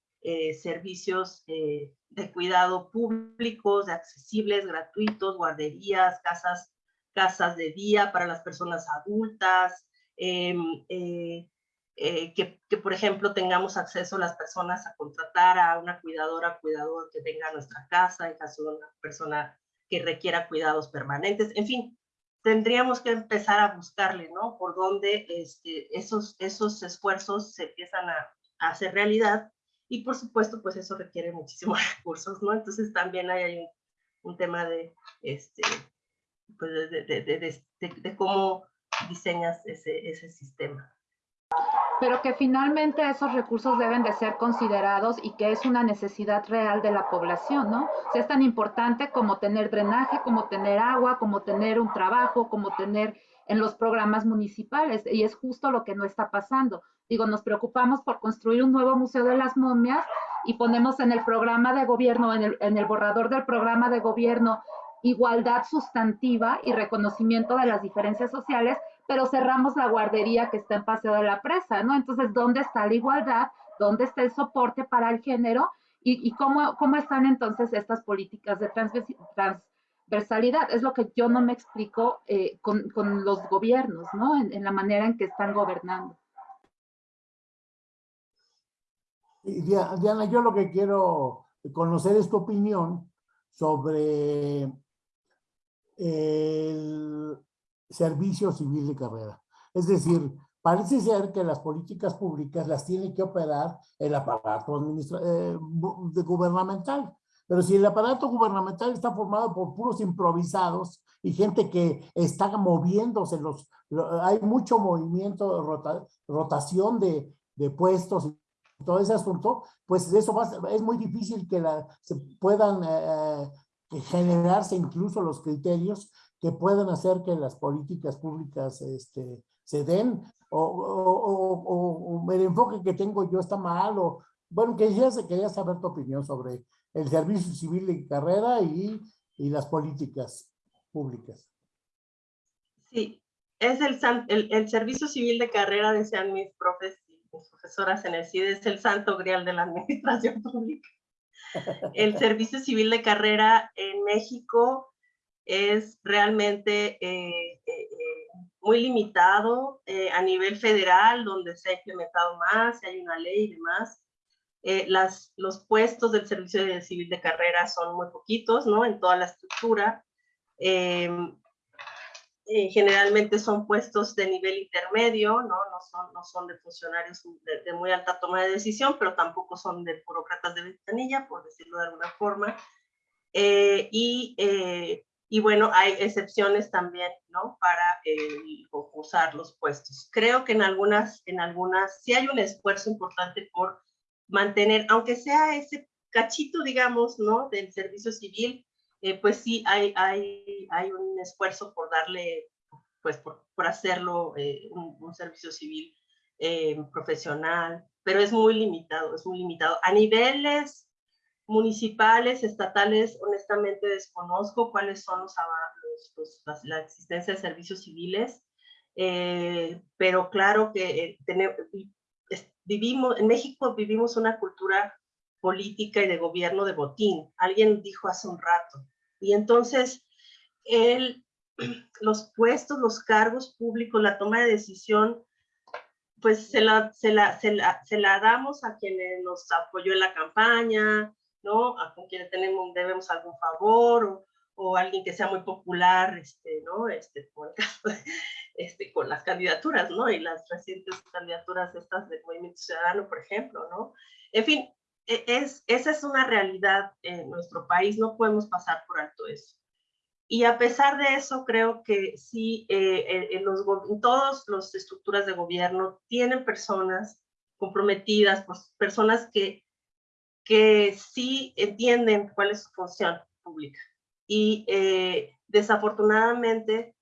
servicios de cuidado públicos, accesibles, gratuitos, guarderías, casas casas de día para las personas adultas, eh, eh, eh, que, que, por ejemplo tengamos acceso las personas a contratar a una cuidadora, cuidador que venga a nuestra casa en caso de una persona que requiera cuidados permanentes, en fin, tendríamos que empezar a buscarle, ¿no? Por dónde este, esos, esos esfuerzos se empiezan a, a, hacer realidad y por supuesto, pues eso requiere muchísimos recursos, ¿no? Entonces también hay, hay un, un tema de, este, pues de, de, de, cómo diseñas ese, ese sistema. Pero que finalmente esos recursos deben de ser considerados y que es una necesidad real de la población, ¿no? O sea, es tan importante como tener drenaje, como tener agua, como tener un trabajo, como tener en los programas municipales. Y es justo lo que no está pasando. Digo, nos preocupamos por construir un nuevo Museo de las Momias y ponemos en el programa de gobierno, en el, en el borrador del programa de gobierno, igualdad sustantiva y reconocimiento de las diferencias sociales, pero cerramos la guardería que está en Paseo de la Presa, ¿no? Entonces, ¿dónde está la igualdad? ¿Dónde está el soporte para el género? ¿Y, cómo, cómo están entonces estas políticas de transversalidad? Es lo que yo no me explico eh, con, con, los gobiernos, ¿no? En la manera en que están gobernando. Diana, yo lo que quiero conocer es tu opinión sobre el servicio civil de carrera. Es decir, parece ser que las políticas públicas las tiene que operar el aparato eh, gubernamental. Pero si el aparato gubernamental está formado por puros improvisados y gente que está moviéndose, los, hay mucho movimiento, rota, rotación de, puestos todo ese asunto, pues eso es muy difícil que se puedan eh, generarse incluso los criterios que puedan hacer que las políticas públicas este, se den, o, o, o, el enfoque que tengo yo está mal, o bueno, quería, quería saber tu opinión sobre el servicio civil de carrera y, y las políticas públicas. Sí, es el, el, el servicio civil de carrera, decían mis profes mis profesoras en el CIDE, es el santo grial de la administración pública. El servicio civil de carrera en México es realmente eh, eh, muy limitado eh, a nivel federal, donde se ha implementado más, hay una ley y demás. las, los puestos del servicio civil de carrera son muy poquitos, ¿no? En toda la estructura. Eh, generalmente son puestos de nivel intermedio, ¿no? No, son, no son de funcionarios de, de, muy alta toma de decisión, pero tampoco son de burócratas de ventanilla, por decirlo de alguna forma. Eh, y, eh, y, bueno, hay excepciones también, ¿no? Para concursar los puestos. Creo que en algunas, en algunas, sí hay un esfuerzo importante por mantener, aunque sea ese cachito, digamos, ¿no? Del servicio civil, eh, pues sí hay, hay, hay un esfuerzo por darle, pues por, por hacerlo eh, un, servicio civil eh, profesional, pero es muy limitado, es muy limitado. A niveles municipales, estatales, honestamente desconozco cuáles son los, los, la existencia de servicios civiles, pero claro que tenemos, vivimos, en México vivimos una cultura política y de gobierno de botín. Alguien dijo hace un rato. Y entonces, el, los puestos, los cargos públicos, la toma de decisión, pues se la, se la, se la, se la damos a quienes nos apoyó en la campaña, ¿no? A con quienes tenemos, debemos algún favor, o, o alguien que sea muy popular, este, ¿no? Este, por este, con las candidaturas, ¿no? Y las recientes candidaturas estas del Movimiento Ciudadano, por ejemplo, ¿no? En fin, es, esa es una realidad en nuestro país, no podemos pasar por alto eso. Y a pesar de eso, creo que sí, eh, en, los, en todas las estructuras de gobierno tienen personas comprometidas, pues, personas que, que sí entienden cuál es su función pública. Y eh, desafortunadamente,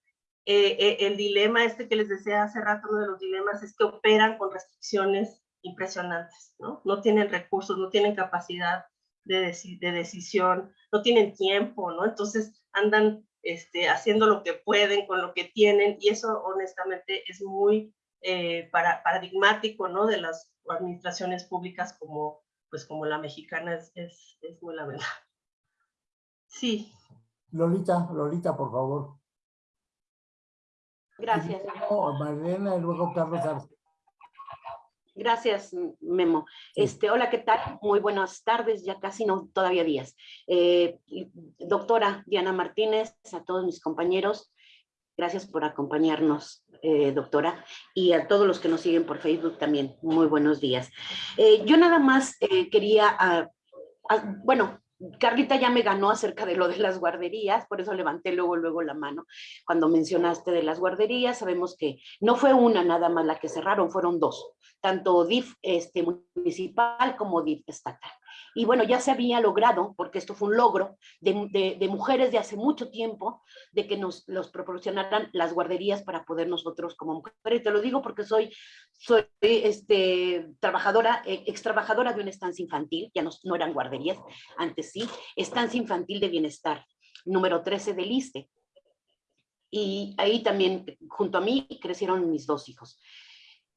eh, el dilema este que les decía hace rato, uno de los dilemas es que operan con restricciones impresionantes, ¿no? No tienen recursos, no tienen capacidad de, de decisión, no tienen tiempo, ¿no? Entonces andan este, haciendo lo que pueden con lo que tienen y eso honestamente es muy eh, para, paradigmático, ¿no? De las administraciones públicas como, pues como la mexicana es, es, es muy la verdad. Sí. Lolita, Lolita, por favor. Gracias. Marlena y luego Carlos Arce. Gracias, Memo. Este, hola, ¿qué tal? Muy buenas tardes, ya casi no, todavía días. Eh, doctora Diana Martínez, a todos mis compañeros, gracias por acompañarnos, eh, doctora, y a todos los que nos siguen por Facebook también, muy buenos días. Eh, yo nada más quería, uh, uh, bueno, Carlita ya me ganó acerca de lo de las guarderías, por eso levanté luego, luego la mano. Cuando mencionaste de las guarderías, sabemos que no fue una nada más la que cerraron, fueron dos, tanto DIF este, municipal como DIF estatal. Y bueno, ya se había logrado, porque esto fue un logro de, de, mujeres de hace mucho tiempo, de que nos los proporcionaran las guarderías para poder nosotros como mujeres. Te lo digo porque soy, soy este, trabajadora, eh, ex trabajadora de una estancia infantil, ya no, no eran guarderías, antes sí, estancia infantil de bienestar, número 13 del ISTE. Y ahí también, junto a mí, crecieron mis dos hijos.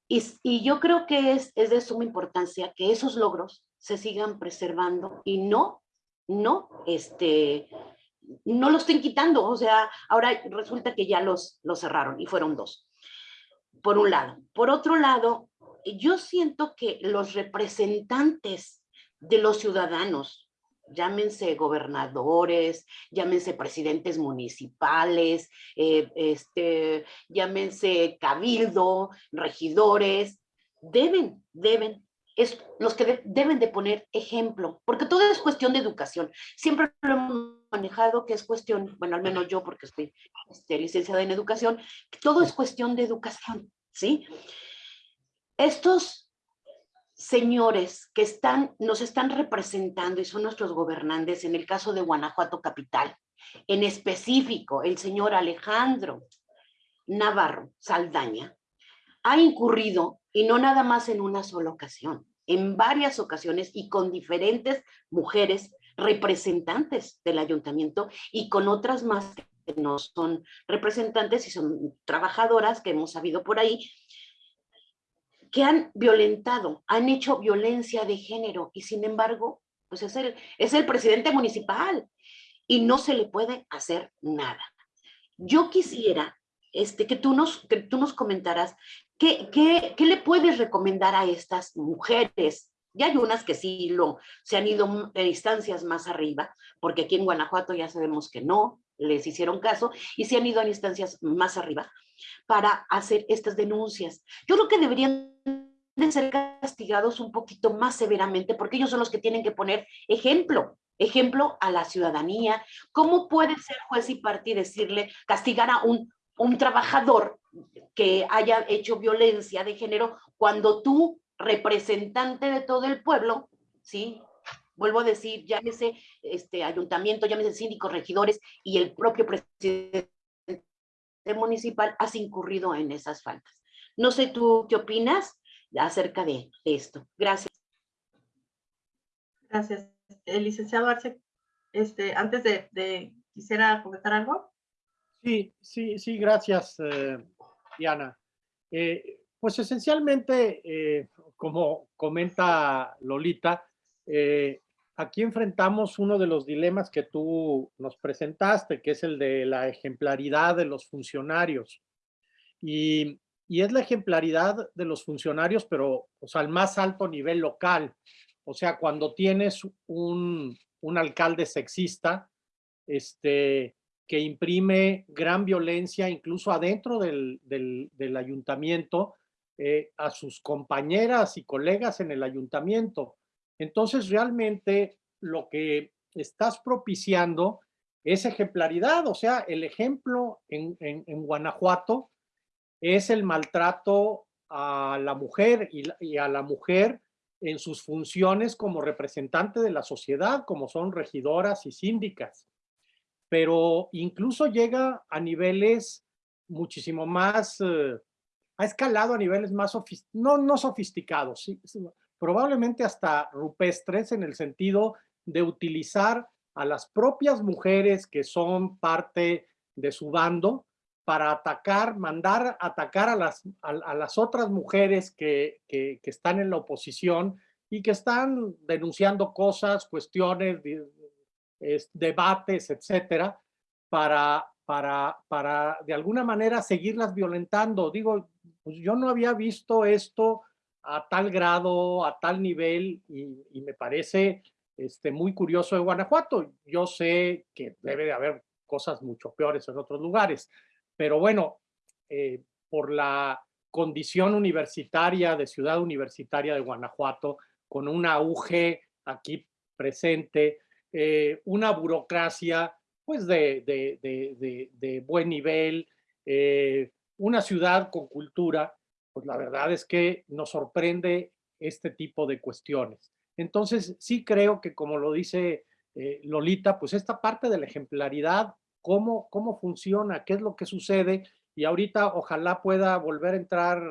Y, y, yo creo que es, es de suma importancia que esos logros se sigan preservando y no, no, este, no lo estén quitando. O sea, ahora resulta que ya los, los cerraron y fueron dos, por un lado. Por otro lado, yo siento que los representantes de los ciudadanos, llámense gobernadores, llámense presidentes municipales, eh, este, llámense cabildo, regidores, deben, deben, es los que deben de poner ejemplo, porque todo es cuestión de educación. Siempre lo hemos manejado que es cuestión, bueno, al menos yo porque estoy este, licenciada en educación, todo es cuestión de educación, ¿sí? Estos señores que están, nos están representando y son nuestros gobernantes, en el caso de Guanajuato Capital, en específico el señor Alejandro Navarro Saldaña, ha incurrido, y no nada más en una sola ocasión, en varias ocasiones y con diferentes mujeres representantes del ayuntamiento y con otras más que no son representantes y son trabajadoras que hemos sabido por ahí, que han violentado, han hecho violencia de género y sin embargo, pues es el, es el presidente municipal y no se le puede hacer nada. Yo quisiera este, que, tú nos, que tú nos comentaras qué, le puedes recomendar a estas mujeres ya hay unas que sí lo, se han ido en instancias más arriba, porque aquí en Guanajuato ya sabemos que no les hicieron caso, y se han ido a instancias más arriba para hacer estas denuncias. Yo creo que deberían de ser castigados un poquito más severamente, porque ellos son los que tienen que poner ejemplo, ejemplo a la ciudadanía. ¿Cómo puede ser juez y parte decirle, castigar a un trabajador que haya hecho violencia de género cuando tú, representante de todo el pueblo, ¿sí? Vuelvo a decir, llámese este ayuntamiento, llámese síndicos, regidores y el propio presidente municipal has incurrido en esas faltas. No sé tú qué opinas acerca de, esto. Gracias. Gracias. El licenciado Arce, este, antes de, quisiera comentar algo. Sí, sí, sí, gracias, eh, Diana. Eh, pues esencialmente, eh, como comenta Lolita, aquí enfrentamos uno de los dilemas que tú nos presentaste, que es el de la ejemplaridad de los funcionarios. Y, es la ejemplaridad de los funcionarios, pero o sea, al más alto nivel local. O sea, cuando tienes un, alcalde sexista, este, que imprime gran violencia incluso adentro del, ayuntamiento eh, a sus compañeras y colegas en el ayuntamiento. Entonces, realmente lo que estás propiciando es ejemplaridad, o sea, el ejemplo en, Guanajuato es el maltrato a la mujer y, a la mujer en sus funciones como representante de la sociedad, como son regidoras y síndicas. Pero incluso llega a niveles muchísimo más, eh, ha escalado a niveles más, no, no sofisticados, ¿sí? probablemente hasta rupestres en el sentido de utilizar a las propias mujeres que son parte de su bando para atacar, mandar atacar a las, a, las otras mujeres que, que, están en la oposición y que están denunciando cosas, cuestiones, debates, etcétera, para, para, para de alguna manera seguirlas violentando. Digo, pues yo no había visto esto a tal grado, a tal nivel, y, me parece este, muy curioso de Guanajuato. Yo sé que debe de haber cosas mucho peores en otros lugares, pero bueno, eh, por la condición universitaria de ciudad universitaria de Guanajuato, con un auge aquí presente, eh, una burocracia pues de, de, buen nivel, eh, una ciudad con cultura, pues la verdad es que nos sorprende este tipo de cuestiones. Entonces, sí creo que como lo dice eh, Lolita, pues esta parte de la ejemplaridad, cómo, cómo funciona, qué es lo que sucede, y ahorita ojalá pueda volver a entrar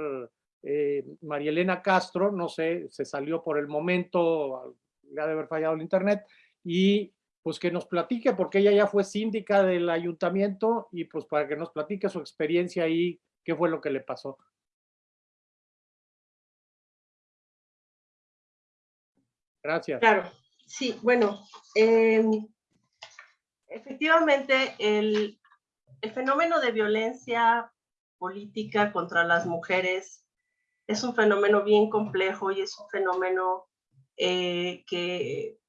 eh, María Elena Castro, no sé, se salió por el momento, le ha de haber fallado el internet, y pues que nos platique, porque ella ya fue síndica del ayuntamiento, y pues para que nos platique su experiencia ahí, qué fue lo que le pasó. Gracias. Claro, sí, bueno, em, efectivamente el, el fenómeno de violencia política contra las mujeres es un fenómeno bien complejo y es un fenómeno eh, que,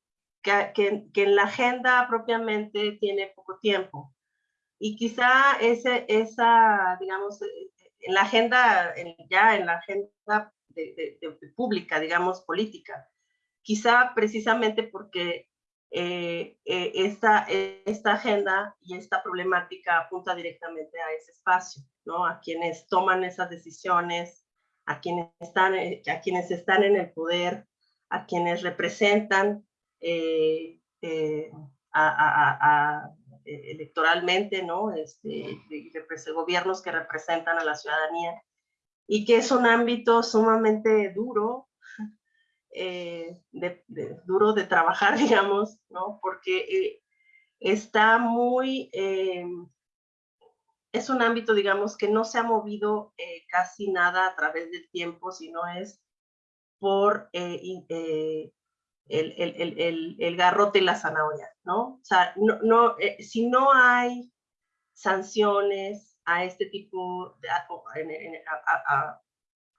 que, en la agenda propiamente tiene poco tiempo. Y quizá ese, esa, digamos, en la agenda, ya en la agenda de, de, pública, digamos, política, quizá precisamente porque eh, eh, esta, esta agenda y esta problemática apunta directamente a ese espacio, ¿no? A quienes toman esas decisiones, a quienes están, eh, a quienes están en el poder, a quienes representan eh, eh, a, electoralmente, ¿no? Este, gobiernos que representan a la ciudadanía y que es un ámbito sumamente duro, de, duro de trabajar, digamos, ¿no? Porque está muy es un ámbito, digamos, que no se ha movido eh, casi nada a través del tiempo, sino es por eh, eh, el, el, el, el, garrote y la zanahoria, ¿no? O sea, no, no si no hay sanciones a este tipo de a, a,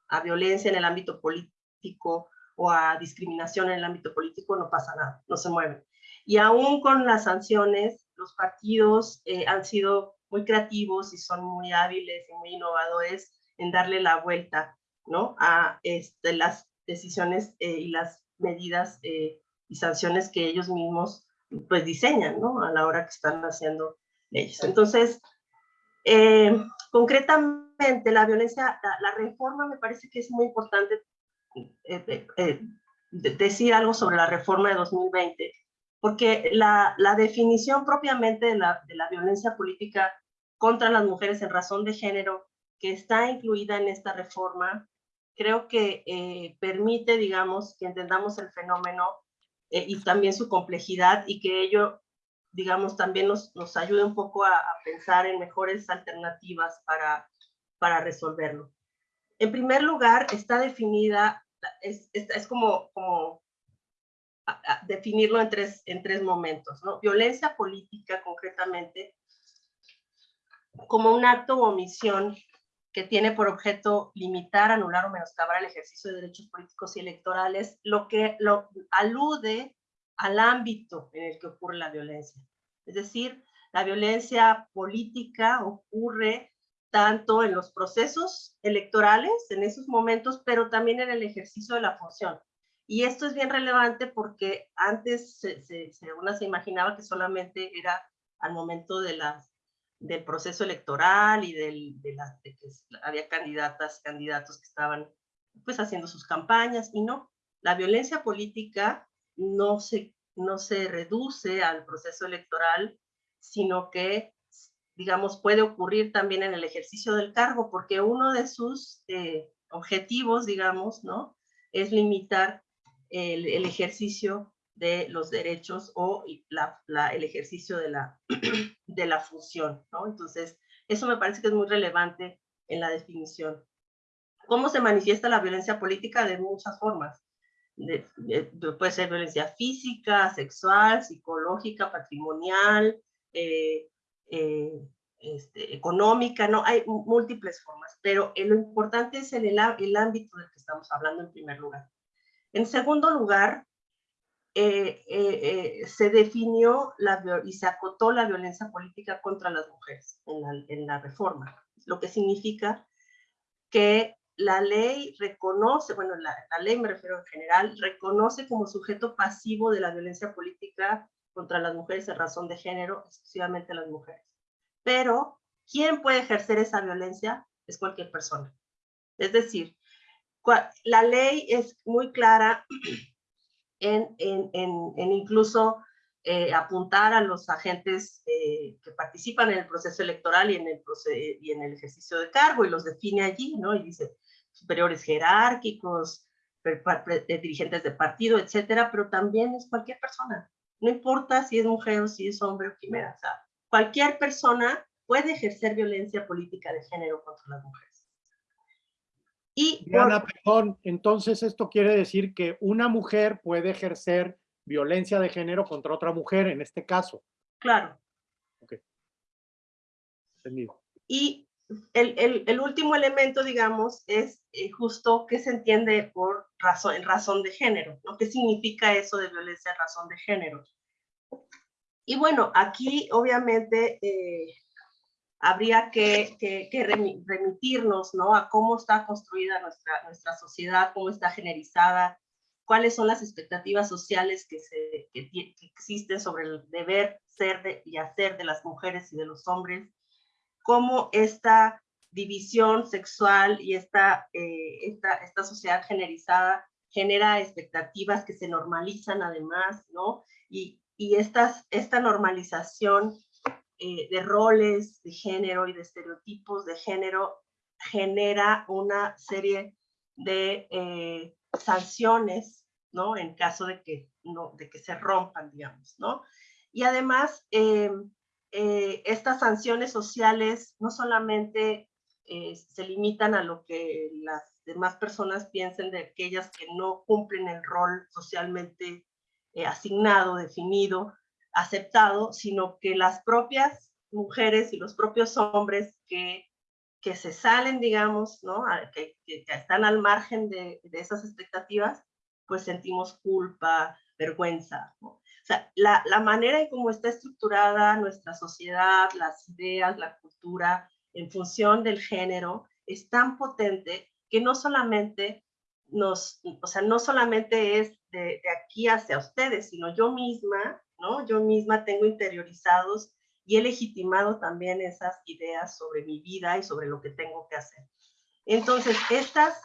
a, violencia en el ámbito político o a discriminación en el ámbito político, no pasa nada, no se mueve. Y aún con las sanciones, los partidos han sido muy creativos y son muy hábiles y muy innovadores en darle la vuelta ¿no? a este, las decisiones eh, y las medidas eh, y sanciones que ellos mismos pues diseñan ¿no? a la hora que están haciendo leyes. Entonces, eh, concretamente la violencia, la, reforma me parece que es muy importante decir algo sobre la reforma de 2020, porque la, la definición propiamente de la, de la, violencia política contra las mujeres en razón de género, que está incluida en esta reforma, creo que eh, permite, digamos, que entendamos el fenómeno eh, y también su complejidad y que ello, digamos, también nos, nos ayude un poco a, a, pensar en mejores alternativas para, para resolverlo. En primer lugar, está definida, es, es, es como, como definirlo en tres, en tres momentos, ¿no? Violencia política, concretamente, como un acto o omisión que tiene por objeto limitar, anular o menoscabar el ejercicio de derechos políticos y electorales, lo que lo alude al ámbito en el que ocurre la violencia. Es decir, la violencia política ocurre tanto en los procesos electorales, en esos momentos, pero también en el ejercicio de la función. Y esto es bien relevante porque antes se, se, uno se imaginaba que solamente era al momento de las del proceso electoral y del, de, la, que había candidatas, candidatos que estaban pues haciendo sus campañas y no, la violencia política no se, no se reduce al proceso electoral, sino que, digamos, puede ocurrir también en el ejercicio del cargo, porque uno de sus eh, objetivos, digamos, ¿no? Es limitar el ejercicio de los derechos o la, la, el ejercicio de la, de la función, ¿no? Entonces, eso me parece que es muy relevante en la definición. ¿Cómo se manifiesta la violencia política? De muchas formas. De, puede ser violencia física, sexual, psicológica, patrimonial, eh, eh, este, económica, ¿no? Hay múltiples formas, pero lo importante es el, el ámbito del que estamos hablando en primer lugar. En segundo lugar, eh, eh, eh, se definió la, y se acotó la violencia política contra las mujeres en la, reforma, lo que significa que la ley reconoce, bueno, la, la, ley me refiero en general, reconoce como sujeto pasivo de la violencia política contra las mujeres en razón de género, exclusivamente las mujeres. Pero, ¿quién puede ejercer esa violencia? Es cualquier persona. Es decir, la ley es muy clara en, en, en, incluso eh, apuntar a los agentes eh, que participan en el proceso electoral y en el, y en el ejercicio de cargo y los define allí, ¿no? Y dice superiores jerárquicos, dirigentes de partido, etcétera, pero también es cualquier persona. No importa si es mujer o si es hombre o quimera, o sea, cualquier persona puede ejercer violencia política de género contra las mujeres. Y Diana, perdón, entonces esto quiere decir que una mujer puede ejercer violencia de género contra otra mujer en este caso. Claro. Ok. Entendido. Y el, el, el, último elemento, digamos, es eh, justo qué se entiende por razón, en razón de género, ¿no? ¿Qué significa eso de violencia en razón de género? Y bueno, aquí obviamente eh, habría que, remitirnos, ¿no? A cómo está construida nuestra, sociedad, cómo está generizada, cuáles son las expectativas sociales que, se, que, existen sobre el deber ser y hacer de las mujeres y de los hombres, cómo esta división sexual y esta, eh, esta, esta sociedad generalizada genera expectativas que se normalizan además, ¿no? Y, y estas, esta normalización eh, de roles de género y de estereotipos de género genera una serie de eh, sanciones, ¿no? En caso de que, no, de que se rompan, digamos, ¿no? Y además, eh, estas sanciones sociales no solamente se limitan a lo que las demás personas piensen de aquellas que no cumplen el rol socialmente asignado, definido, aceptado, sino que las propias mujeres y los propios hombres que, que se salen, digamos, ¿no? que, que, están al margen de, de, esas expectativas, pues sentimos culpa, vergüenza. ¿no? sea, la, la manera en cómo está estructurada nuestra sociedad, las ideas, la cultura, en función del género, es tan potente que no solamente nos, o sea, no solamente es de, de, aquí hacia ustedes, sino yo misma, ¿no? Yo misma tengo interiorizados y he legitimado también esas ideas sobre mi vida y sobre lo que tengo que hacer. Entonces, estas,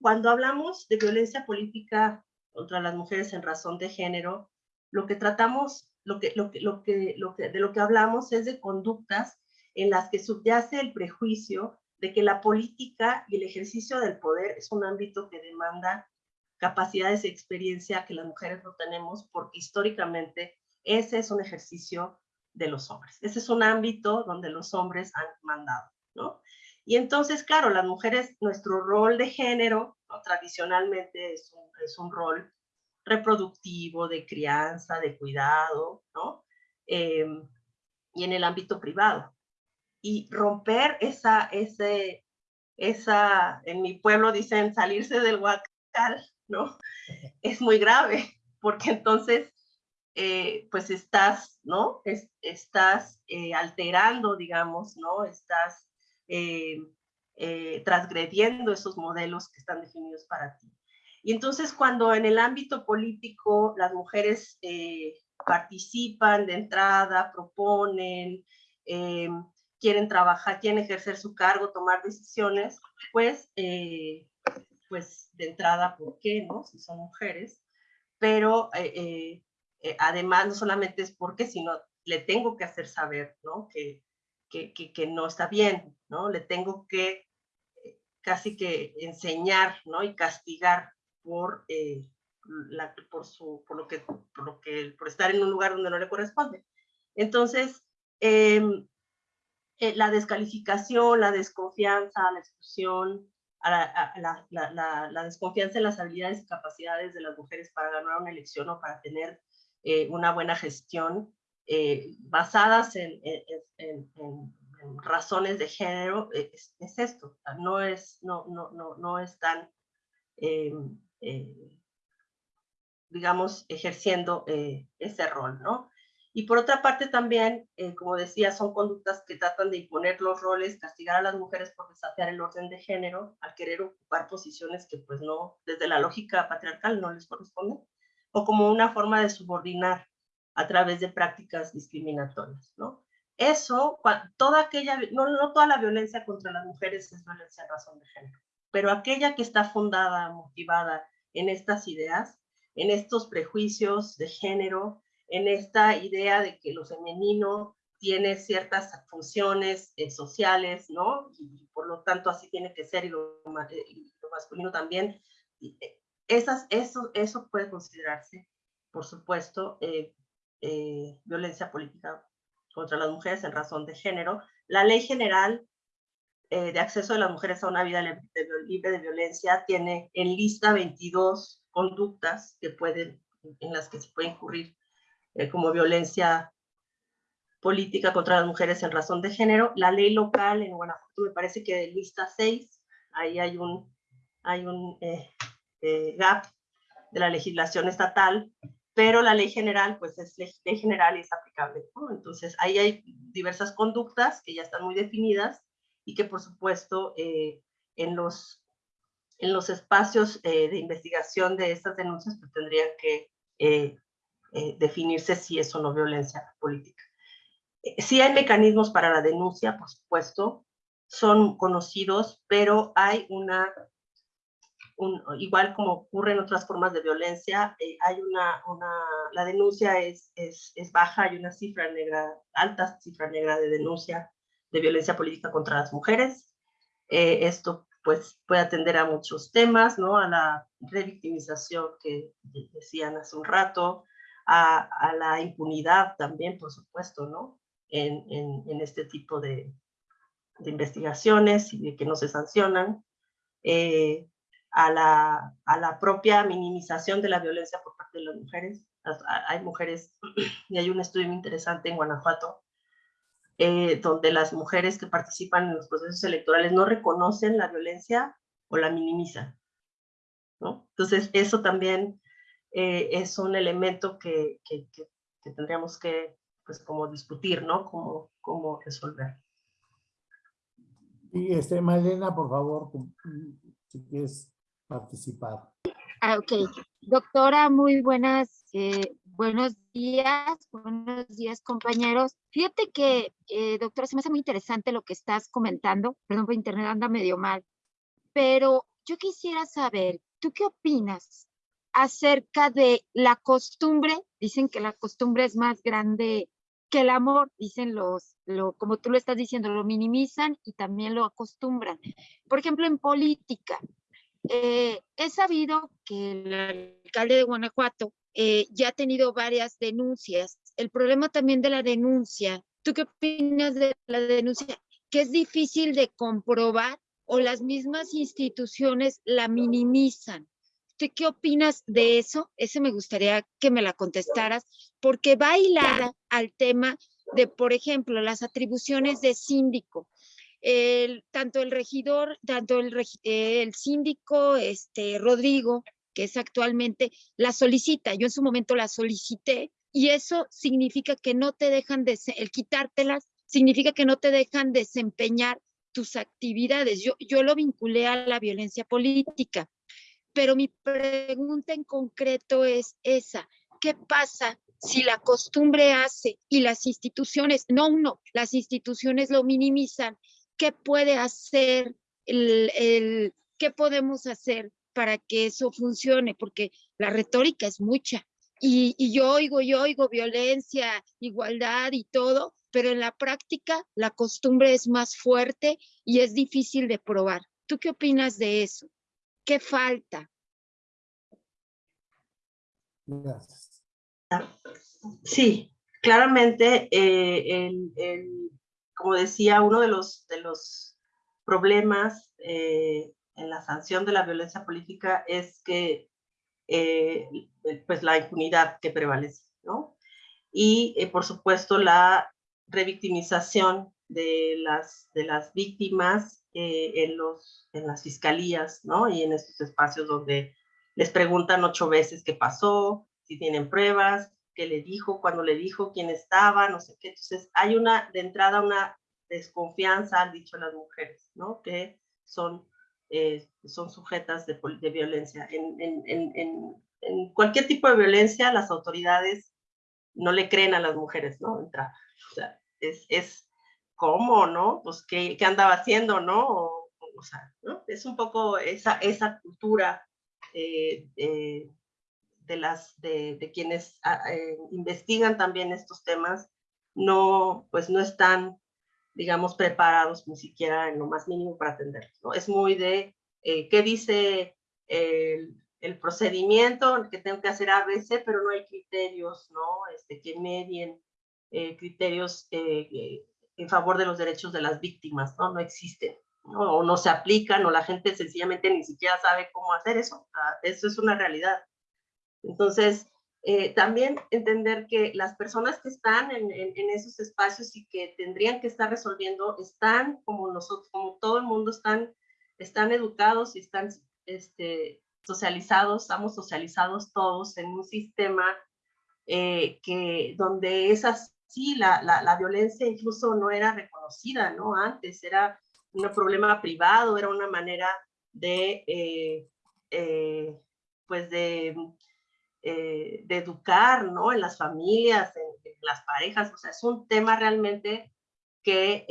cuando hablamos de violencia política contra las mujeres en razón de género, lo que tratamos, lo que, lo que, lo que, lo que, de lo que hablamos es de conductas en las que subyace el prejuicio de que la política y el ejercicio del poder es un ámbito que demanda capacidades y experiencia que las mujeres no tenemos porque históricamente ese es un ejercicio de los hombres. Ese es un ámbito donde los hombres han mandado, ¿no? Y entonces, claro, las mujeres, nuestro rol de género, tradicionalmente es un, rol reproductivo, de crianza, de cuidado, ¿no? Eh, y en el ámbito privado. Y romper esa, ese, esa, en mi pueblo dicen salirse del huacal, ¿no? Es muy grave, porque entonces, eh, pues estás, ¿no? Es, estás eh, alterando, digamos, ¿no? Estás eh, eh, transgrediendo esos modelos que están definidos para ti. Y entonces cuando en el ámbito político las mujeres eh, participan de entrada, proponen, eh, quieren trabajar, quieren ejercer su cargo, tomar decisiones, pues, eh, pues de entrada, ¿por qué no? Si son mujeres. Pero eh, eh, además no solamente es porque, sino le tengo que hacer saber, ¿no? Que, que, que, no está bien, ¿no? Le tengo que eh, casi que enseñar, ¿no? Y castigar por, eh, la, por, su, por, lo que, por lo que, por estar en un lugar donde no le corresponde. Entonces, eh, eh, la descalificación, la desconfianza, la exclusión, a la, desconfianza en las habilidades y capacidades de las mujeres para ganar una elección o para tener eh, una buena gestión, eh, basadas en, razones de género, es, es esto, no es, no, no, no, no es tan eh, eh, digamos, ejerciendo eh, ese rol, ¿no? Y por otra parte también, eh, como decía, son conductas que tratan de imponer los roles, castigar a las mujeres por desafiar el orden de género, al querer ocupar posiciones que pues no, desde la lógica patriarcal no les corresponden, o como una forma de subordinar a través de prácticas discriminatorias, ¿no? Eso, toda aquella, no, no toda la violencia contra las mujeres es violencia en razón de género, pero aquella que está fundada, motivada en estas ideas, en estos prejuicios de género, en esta idea de que lo femenino tiene ciertas funciones eh, sociales, ¿no? Y por lo tanto así tiene que ser y lo, eh, masculino también. Eh, esas, eso, eso puede considerarse, por supuesto, violencia política contra las mujeres en razón de género. La ley general de acceso de las mujeres a una vida libre de violencia tiene en lista 22 conductas que pueden, en las que se puede incurrir como violencia política contra las mujeres en razón de género. La ley local en Guanajuato me parece que de lista 6, ahí hay un, hay un eh, eh, gap de la legislación estatal, pero la ley general, pues es ley general y es aplicable. Entonces, ahí hay diversas conductas que ya están muy definidas y que, por supuesto, eh, en, los, en los espacios de investigación de estas denuncias, pues tendrían que definirse si es o no violencia política. Eh, sí hay mecanismos para la denuncia, por supuesto, son conocidos, pero hay una, igual como ocurre en otras formas de violencia, eh, hay una, una, la denuncia es, es, es, baja, hay una cifra negra, alta cifra negra de denuncia de violencia política contra las mujeres. Eh, esto pues puede atender a muchos temas, ¿no? A la revictimización que decían hace un rato, a, la impunidad también, por supuesto, ¿no? en, este tipo de, investigaciones y de que no se sancionan, eh, a, la, propia minimización de la violencia por parte de las mujeres. Hay mujeres, y hay un estudio muy interesante en Guanajuato, eh, donde las mujeres que participan en los procesos electorales no reconocen la violencia o la minimizan. Entonces, eso también eh, es un elemento que, que, que, tendríamos que pues como discutir, ¿no? Cómo, cómo resolver. Y este, Malena, por favor, si quieres participar. Ah, ok. Doctora, muy buenas, eh, buenos días, buenos días compañeros. Fíjate que, eh, doctora, se me hace muy interesante lo que estás comentando. Perdón, por internet anda medio mal. Pero yo quisiera saber, ¿tú qué opinas acerca de la costumbre? Dicen que la costumbre es más grande que el amor, dicen los, lo, como tú lo estás diciendo, lo minimizan y también lo acostumbran. Por ejemplo, en política, eh, he sabido que el alcalde de Guanajuato eh, ya ha tenido varias denuncias. El problema también de la denuncia, ¿tú qué opinas de la denuncia? Que es difícil de comprobar o las mismas instituciones la minimizan qué opinas de eso? Ese me gustaría que me la contestaras, porque va hilada al tema de, por ejemplo, las atribuciones de síndico. El, tanto el regidor, tanto el, el síndico este, Rodrigo, que es actualmente, la solicita. Yo en su momento la solicité y eso significa que no te dejan de, el quitártelas, significa que no te dejan desempeñar tus actividades. Yo, yo lo vinculé a la violencia política. Pero mi pregunta en concreto es esa. ¿Qué pasa si la costumbre hace y las instituciones, no uno, las instituciones lo minimizan? ¿Qué puede hacer el, qué podemos hacer para que eso funcione? Porque la retórica es mucha. Y, y, yo oigo, yo oigo violencia, igualdad y todo, pero en la práctica la costumbre es más fuerte y es difícil de probar. ¿Tú qué opinas de eso? ¿Qué falta? Sí, claramente, eh, como decía, uno de los, de los problemas eh, en la sanción de la violencia política es que, eh, pues, la impunidad que prevalece, ¿no? Y, por supuesto, la revictimización de las, de las víctimas eh, en, los, en las fiscalías, ¿no? Y en estos espacios donde les preguntan ocho veces qué pasó, si tienen pruebas, qué le dijo, cuándo le dijo, quién estaba, no sé qué. Entonces, hay una, de entrada, una desconfianza, han dicho las mujeres, ¿no? Que son, eh, son sujetas de, de violencia. En, en, en, en, cualquier tipo de violencia, las autoridades no le creen a las mujeres, ¿no? Entrada. O sea, es, es ¿cómo, no? Pues, ¿qué, qué andaba haciendo, no? O, sea. Es un poco esa, esa cultura eh, eh, de, las, de, quienes ah, eh, investigan también estos temas no, pues no están, digamos, preparados ni siquiera en lo más mínimo para atenderlos. Es muy de qué dice el, el, procedimiento que tengo que hacer ABC, pero no hay criterios, ¿no? Este, que medien criterios en favor de los derechos de las víctimas, ¿no? No existen, ¿no? o no se aplican, o la gente sencillamente ni siquiera sabe cómo hacer eso. Ah, eso es una realidad. Entonces, eh, también entender que las personas que están en, en, en, esos espacios y que tendrían que estar resolviendo están como nosotros, como todo el mundo, están, están educados y están este, socializados, estamos socializados todos en un sistema eh, que donde es así, la, la, la, violencia incluso no era reconocida, ¿no? Antes era un problema privado, era una manera de, eh, eh, pues eh, de educar, ¿no? En las familias, en, en, las parejas, o sea, es un tema realmente que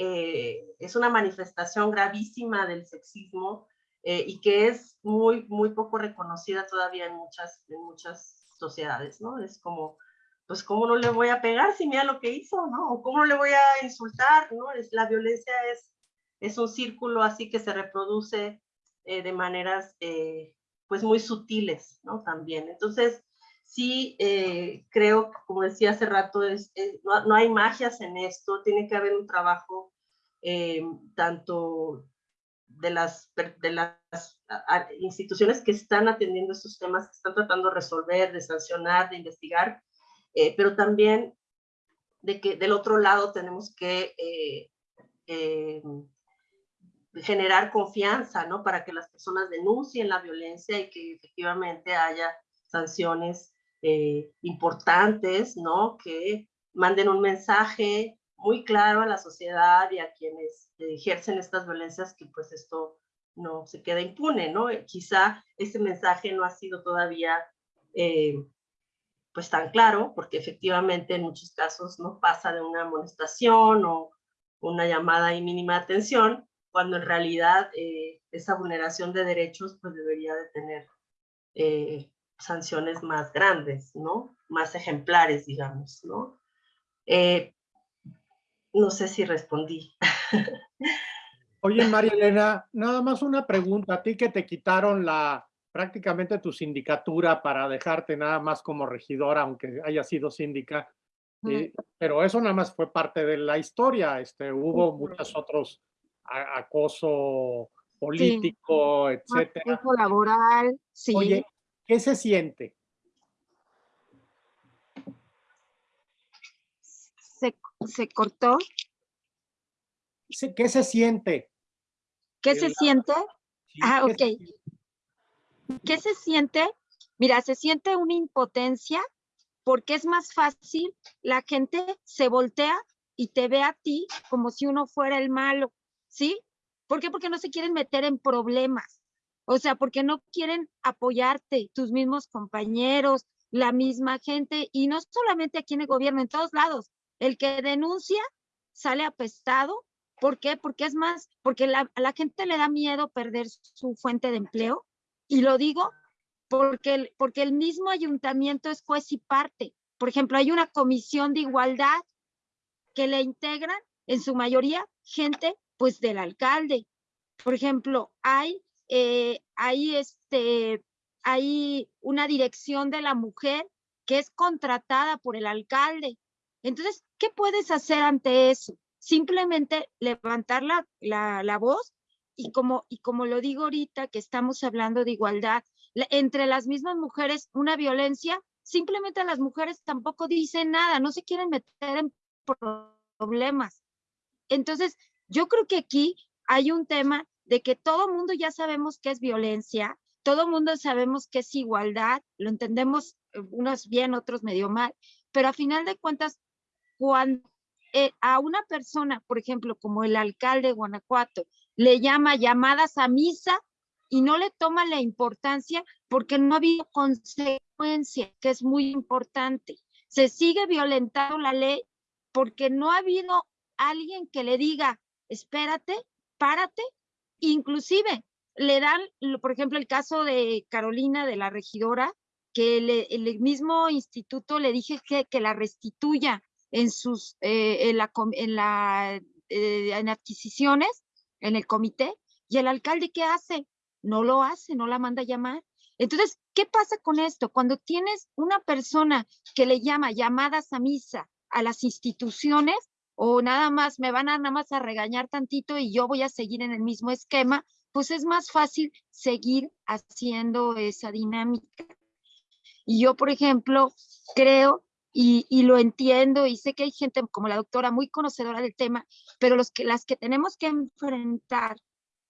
es una manifestación gravísima del sexismo y que es muy, muy poco reconocida todavía en muchas, en muchas sociedades, ¿no? Es como, pues, ¿cómo no le voy a pegar si mira lo que hizo, ¿no? O ¿cómo no le voy a insultar, ¿no? Es, la violencia es, es un círculo así que se reproduce de maneras, pues, muy sutiles, ¿no? También. Entonces, sí eh, creo, como decía hace rato, es, es, no, no, hay magias en esto, tiene que haber un trabajo eh, tanto de las, de las instituciones que están atendiendo estos temas, que están tratando de resolver, de sancionar, de investigar, eh, pero también de que del otro lado tenemos que eh, generar confianza, ¿no? Para que las personas denuncien la violencia y que efectivamente haya sanciones eh, importantes, ¿no? Que manden un mensaje muy claro a la sociedad y a quienes ejercen estas violencias que pues esto no se queda impune, ¿no? Quizá ese mensaje no ha sido todavía eh, pues tan claro, porque efectivamente en muchos casos no pasa de una amonestación o una llamada y mínima atención, cuando en realidad eh, esa vulneración de derechos pues debería de tener eh, sanciones más grandes, ¿no? Más ejemplares, digamos, ¿no? Eh, no sé si respondí. Oye, María Elena, nada más una pregunta. A ti que te quitaron la prácticamente tu sindicatura para dejarte nada más como regidora, aunque haya sido síndica, eh, pero eso nada más fue parte de la historia. Este, hubo muchos otros acoso político, sí. etcétera. Acoso laboral, sí. Oye, ¿Qué se siente? Se, se cortó. ¿Qué se siente? ¿Qué se siente? Ah, ok. ¿Qué se siente? Mira, se siente una impotencia porque es más fácil, la gente se voltea y te ve a ti como si uno fuera el malo, ¿sí? ¿Por qué? Porque no se quieren meter en problemas. O sea, porque no quieren apoyarte, tus mismos compañeros, la misma gente, y no solamente aquí en el gobierno, en todos lados. El que denuncia sale apestado. ¿Por qué? Porque es más, porque la, a la gente le da miedo perder su fuente de empleo. Y lo digo porque el, porque el mismo ayuntamiento es juez y parte. Por ejemplo, hay una comisión de igualdad que le integran en su mayoría gente pues del alcalde. Por ejemplo, hay eh, hay, este, hay una dirección de la mujer que es contratada por el alcalde. Entonces, ¿qué puedes hacer ante eso? Simplemente levantar la, la, la voz y como, y como lo digo ahorita, que estamos hablando de igualdad, entre las mismas mujeres, una violencia, simplemente las mujeres tampoco dicen nada, no se quieren meter en problemas. Entonces, yo creo que aquí hay un tema de que todo mundo ya sabemos qué es violencia, todo mundo sabemos qué es igualdad, lo entendemos eh, unos bien, otros medio mal, pero a final de cuentas, cuando eh, a una persona, por ejemplo, como el alcalde de Guanajuato, le llama llamadas a misa y no le toma la importancia porque no ha habido consecuencia, que es muy importante. Se sigue violentando la ley porque no ha habido alguien que le diga, espérate, párate Inclusive le dan, por ejemplo, el caso de Carolina, de la regidora, que le- el mismo instituto le dije que, la restituya en sus, eh, en la, en la, eh, en adquisiciones, en el comité, y el alcalde, ¿qué hace? No lo hace, no la manda a llamar. Entonces, ¿qué pasa con esto? Cuando tienes una persona que le llama llamadas a misa a las instituciones, o nada más me van a nada más a regañar tantito y yo voy a seguir en el mismo esquema, pues es más fácil seguir haciendo esa dinámica. Y yo, por ejemplo, creo y, y lo entiendo y sé que hay gente como la doctora muy conocedora del tema, pero los que, las que tenemos que enfrentar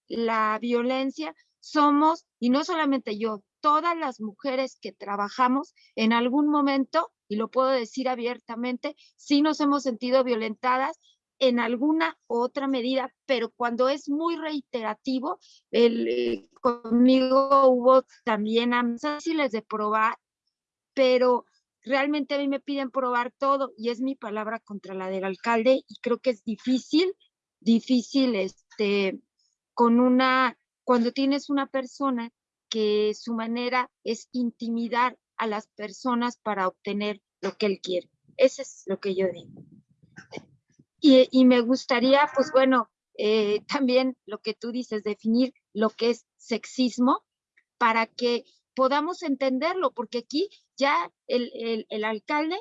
la violencia somos, y no solamente yo, todas las mujeres que trabajamos en algún momento, y lo puedo decir abiertamente, sí nos hemos sentido violentadas en alguna otra medida, pero cuando es muy reiterativo, el, eh, conmigo hubo también amenazas de probar, pero realmente a mí me piden probar todo y es mi palabra contra la del alcalde y creo que es difícil, difícil este, con una, cuando tienes una persona que su manera es intimidar a las personas para obtener lo que él quiere. Eso es lo que yo digo. Y, y me gustaría, pues bueno, eh, también lo que tú dices, definir lo que es sexismo para que podamos entenderlo, porque aquí ya el, el, el alcalde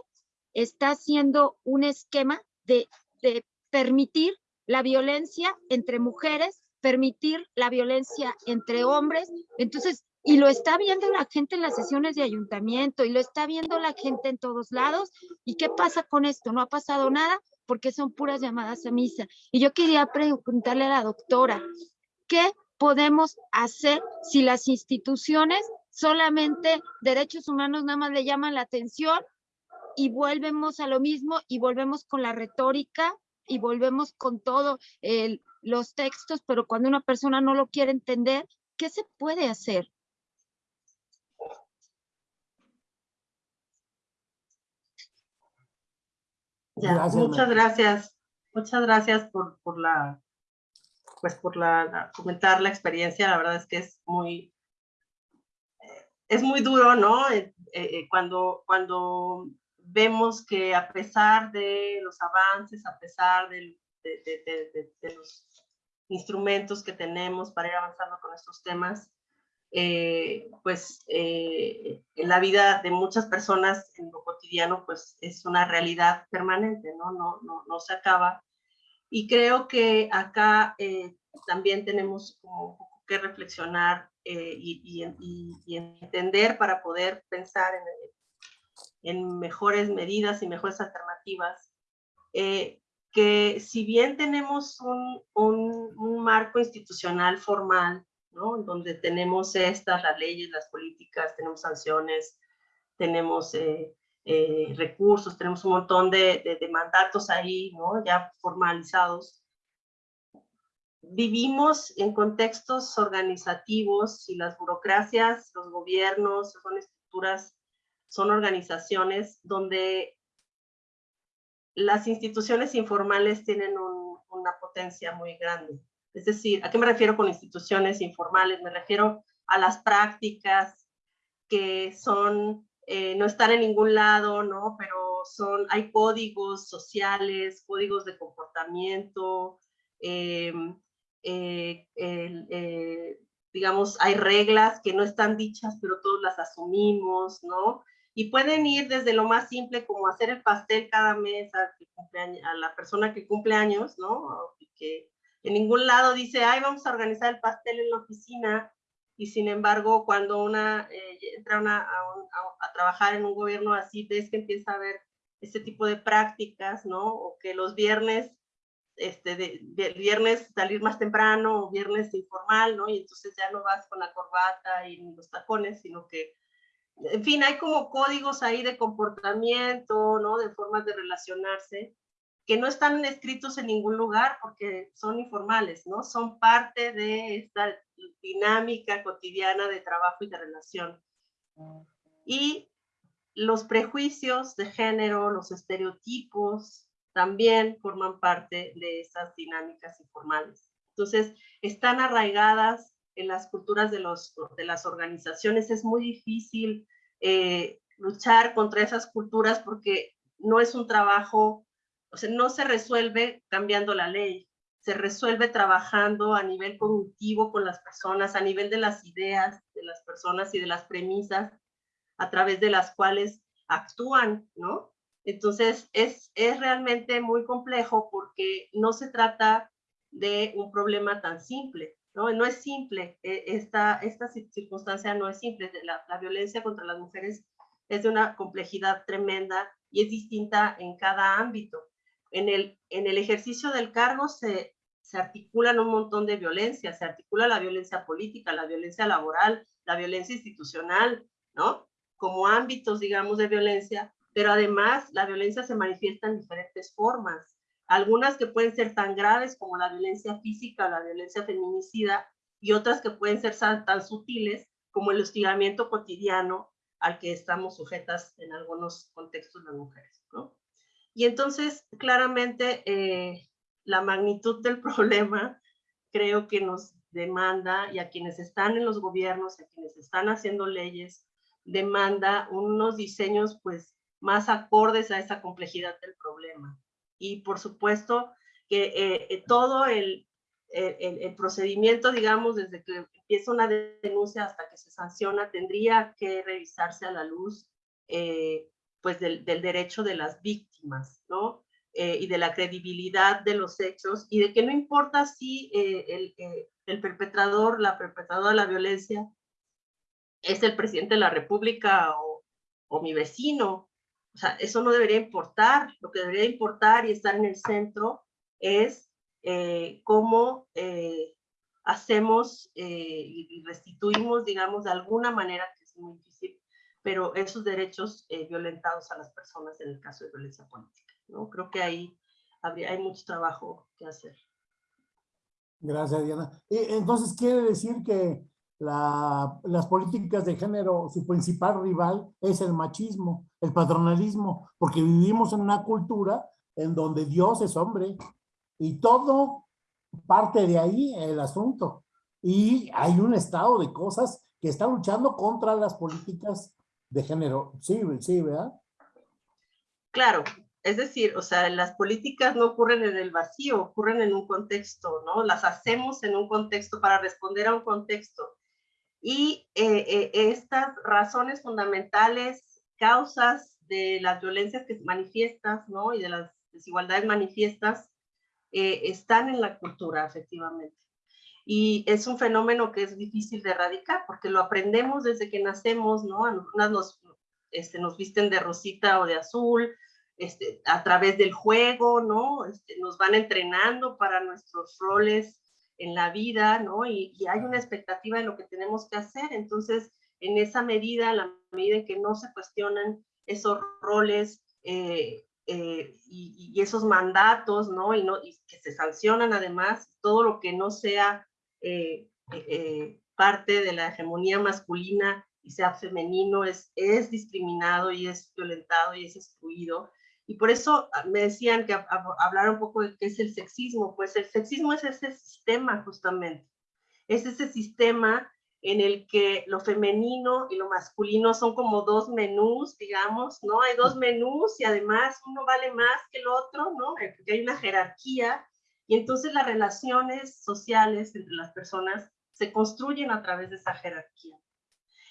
está haciendo un esquema de, de permitir la violencia entre mujeres, permitir la violencia entre hombres. Entonces, y lo está viendo la gente en las sesiones de ayuntamiento y lo está viendo la gente en todos lados. ¿Y qué pasa con esto? No ha pasado nada porque son puras llamadas a misa. Y yo quería preguntarle a la doctora, ¿qué podemos hacer si las instituciones solamente derechos humanos nada más le llaman la atención y volvemos a lo mismo y volvemos con la retórica y volvemos con todo el, los textos, pero cuando una persona no lo quiere entender, ¿qué se puede hacer? Ya, Gracias, muchas gracias. Muchas gracias por, por la, pues por la, la- comentar la experiencia. La verdad es que es muy, es muy duro, ¿no? Eh, eh, cuando, cuando vemos que a pesar de los avances, a pesar de, los instrumentos que tenemos para ir avanzando con estos temas, eh, pues eh, en la vida de muchas personas en lo cotidiano pues es una realidad permanente, ¿no? No, no, no se acaba. Y creo que acá eh, también tenemos que reflexionar eh, y, y, y, entender para poder pensar en, en mejores medidas y mejores alternativas. Eh, que si bien tenemos un, un, un marco institucional formal, ¿no? Donde tenemos estas, las leyes, las políticas, tenemos sanciones, tenemos eh, eh, recursos, tenemos un montón de, de, de, mandatos ahí, ¿no? Ya formalizados. Vivimos en contextos organizativos y las burocracias, los gobiernos, son estructuras, son organizaciones donde las instituciones informales tienen un, una potencia muy grande. Es decir, ¿a qué me refiero con instituciones informales? Me refiero a las prácticas que son, eh, no están en ningún lado, ¿no? Pero son, hay códigos sociales, códigos de comportamiento, eh, eh, eh, digamos, hay reglas que no están dichas, pero todos las asumimos, ¿no? Y pueden ir desde lo más simple como hacer el pastel cada mes a, la persona que cumple años, ¿no? Que, en ningún lado dice, ay, vamos a organizar el pastel en la oficina, y sin embargo, cuando una eh, entra a, trabajar en un gobierno así, ves que empieza a haber este tipo de prácticas, ¿no? O que los viernes, este, de, de, viernes salir más temprano, o viernes informal, ¿no? Y entonces ya no vas con la corbata y los tacones, sino que, en fin, hay como códigos ahí de comportamiento, ¿no? De formas de relacionarse, que no están escritos en ningún lugar porque son informales, ¿no? Son parte de esta dinámica cotidiana de trabajo y de relación. Y los prejuicios de género, los estereotipos, también forman parte de esas dinámicas informales. Entonces, están arraigadas en las culturas de, los, de las organizaciones. Es muy difícil eh, luchar contra esas culturas porque no es un trabajo, o sea, no se resuelve cambiando la ley, se resuelve trabajando a nivel cognitivo con las personas, a nivel de las ideas de las personas y de las premisas a través de las cuales actúan, ¿no? Entonces, es, es realmente muy complejo porque no se trata de un problema tan simple, ¿no? No es simple, e, esta, esta circunstancia no es simple, la, la violencia contra las mujeres es de una complejidad tremenda y es distinta en cada ámbito. En el, en el ejercicio del cargo se, se articulan un montón de violencias, se articula la violencia política, la violencia laboral, la violencia institucional, ¿no? Como ámbitos, digamos, de violencia, pero además la violencia se manifiesta en diferentes formas. Algunas que pueden ser tan graves como la violencia física o la violencia feminicida y otras que pueden ser tan sutiles como el hostigamiento cotidiano al que estamos sujetas en algunos contextos las mujeres, ¿no? Y entonces, claramente, eh, la magnitud del problema creo que nos demanda, y a quienes están en los gobiernos, a quienes están haciendo leyes, demanda unos diseños pues más acordes a esa complejidad del problema. Y por supuesto que eh, eh, todo el, el, el, procedimiento, digamos, desde que empieza una denuncia hasta que se sanciona, tendría que revisarse a la luz eh, pues del, del, derecho de las víctimas, ¿no? Eh, y de la credibilidad de los hechos y de que no importa si eh, el, eh, el, perpetrador, la perpetradora de la violencia es el presidente de la república o, o mi vecino, o sea, eso no debería importar, lo que debería importar y estar en el centro es cómo hacemos y restituimos, digamos, de alguna manera, que es muy difícil, pero esos derechos violentados a las personas en el caso de violencia política. ¿no? Creo que ahí habría, hay mucho trabajo que hacer. Gracias, Diana. Entonces, quiere decir que la, las políticas de género, su principal rival es el machismo, el patronalismo, porque vivimos en una cultura en donde Dios es hombre y todo parte de ahí el asunto. Y hay un estado de cosas que está luchando contra las políticas de género. Sí, sí, ¿verdad? Claro, es decir, o sea, las políticas no ocurren en el vacío, ocurren en un contexto, ¿no? Las hacemos en un contexto para responder a un contexto. Y eh, eh, estas razones fundamentales, causas de las violencias que manifiestas, ¿no? Y de las desigualdades manifiestas, eh, están en la cultura, efectivamente. Y es un fenómeno que es difícil de erradicar, porque lo aprendemos desde que nacemos, ¿no? Unas nos, este, nos visten de rosita o de azul, este, a través del juego, ¿no? Este, nos van entrenando para nuestros roles en la vida, ¿no? Y, hay una expectativa de lo que tenemos que hacer. Entonces, en esa medida, la medida en que no se cuestionan esos roles eh, eh, y, esos mandatos, ¿no? Y, ¿no? y que se sancionan además todo lo que no sea eh, parte de la hegemonía masculina y sea femenino es, es discriminado y es violentado y es excluido. Y por eso ah, me decían que hablar un poco de qué es el sexismo. Pues el sexismo es ese sistema justamente. Es ese sistema en el que lo femenino y lo masculino son como dos menús, digamos, ¿no? Hay dos menús y además uno vale más que el otro, ¿no? Porque hay una jerarquía y entonces las relaciones sociales entre las personas se construyen a través de esa jerarquía.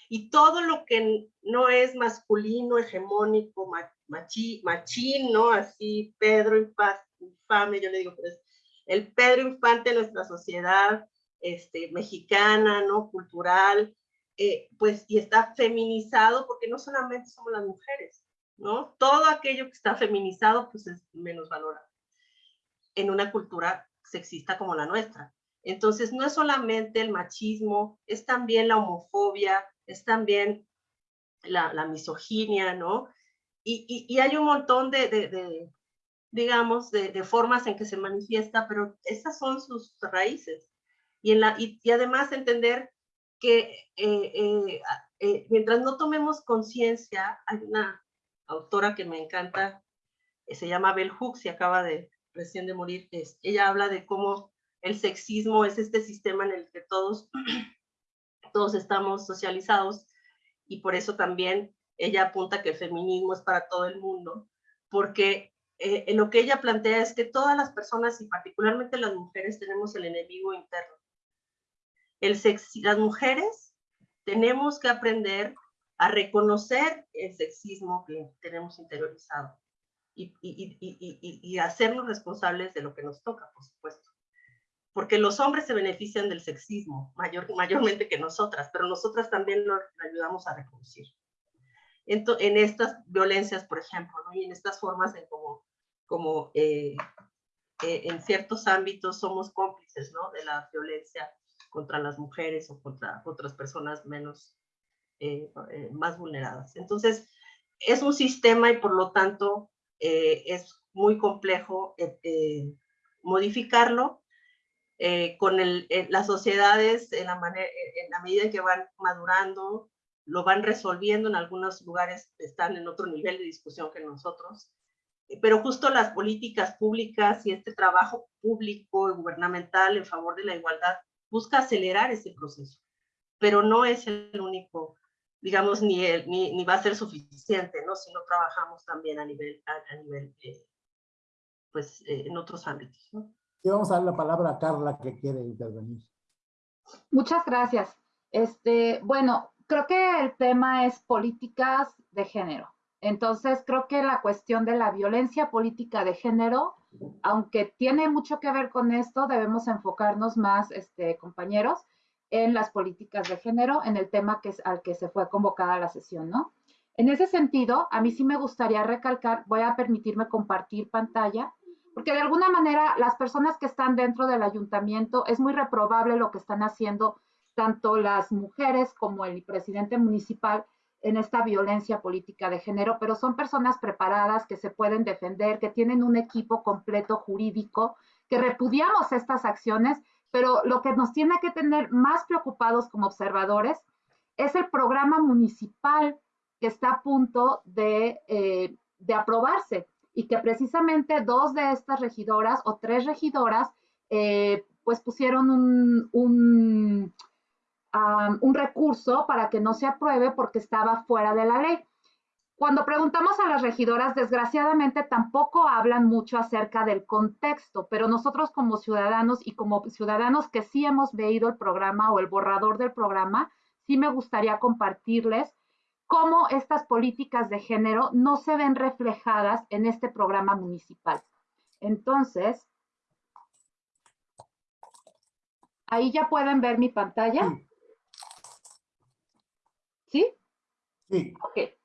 Y todo lo que no es masculino, hegemónico, machi, machín, ¿no? Así, Pedro infame, yo le digo, pues, el Pedro Infante de nuestra sociedad este, mexicana, ¿no? Cultural, eh, pues, y está feminizado porque no solamente somos las mujeres, ¿no? Todo aquello que está feminizado, pues, es menos valorado en una cultura sexista como la nuestra. Entonces, no es solamente el machismo, es también la homofobia, es también la, misoginia, ¿no? y, hay un montón de, digamos, de, formas en que se manifiesta, pero esas son sus raíces. Y, en la, y, además entender que eh, eh, eh, mientras no tomemos conciencia, hay una autora que me encanta, se llama Bell Hooks y acaba de recién de morir, es, ella habla de cómo el sexismo es este sistema en el que todos, todos estamos socializados y por eso también ella apunta que el feminismo es para todo el mundo, porque eh, lo que ella plantea es que todas las personas y particularmente las mujeres tenemos el enemigo interno. El las mujeres tenemos que aprender a reconocer el sexismo que tenemos interiorizado y, y, y, y, hacernos responsables de lo que nos toca, por supuesto. Porque los hombres se benefician del sexismo mayor, mayormente que nosotras, pero nosotras también lo ayudamos a reconocer. En, en, estas violencias, por ejemplo, ¿no? y en estas formas en cómo como eh, eh, en ciertos ámbitos somos cómplices ¿no? de la violencia contra las mujeres o contra otras personas menos, eh, más vulneradas. Entonces, es un sistema y por lo tanto es muy complejo modificarlo. Con el, las sociedades, en la, manera, en la medida que van madurando, lo van resolviendo, en algunos lugares están en otro nivel de discusión que nosotros, pero justo las políticas públicas y este trabajo público y gubernamental en favor de la igualdad busca acelerar ese proceso, pero no es el único, digamos, ni, ni, ni, va a ser suficiente, ¿no? Si no trabajamos también a nivel, a, nivel eh, pues, eh, en otros ámbitos, ¿no? Y vamos a dar la palabra a Carla que quiere intervenir. Muchas gracias. Este, bueno, creo que el tema es políticas de género. Entonces, creo que la cuestión de la violencia política de género, aunque tiene mucho que ver con esto, debemos enfocarnos más, este, compañeros, en las políticas de género, en el tema que es, al que se fue convocada la sesión, ¿no? En ese sentido, a mí sí me gustaría recalcar, voy a permitirme compartir pantalla, porque de alguna manera las personas que están dentro del ayuntamiento, es muy reprobable lo que están haciendo tanto las mujeres como el presidente municipal, en esta violencia política de género, pero son personas preparadas que se pueden defender, que tienen un equipo completo jurídico, que repudiamos estas acciones, pero lo que nos tiene que tener más preocupados como observadores es el programa municipal que está a punto de, eh, de aprobarse y que precisamente dos de estas regidoras o tres regidoras eh, pues pusieron un, un un recurso para que no se apruebe porque estaba fuera de la ley. Cuando preguntamos a las regidoras, desgraciadamente tampoco hablan mucho acerca del contexto, pero nosotros como ciudadanos y como ciudadanos que sí hemos leído el programa o el borrador del programa, sí me gustaría compartirles cómo estas políticas de género no se ven reflejadas en este programa municipal. Entonces, ahí ya pueden ver mi pantalla. ¿Sí? Sí. Ok.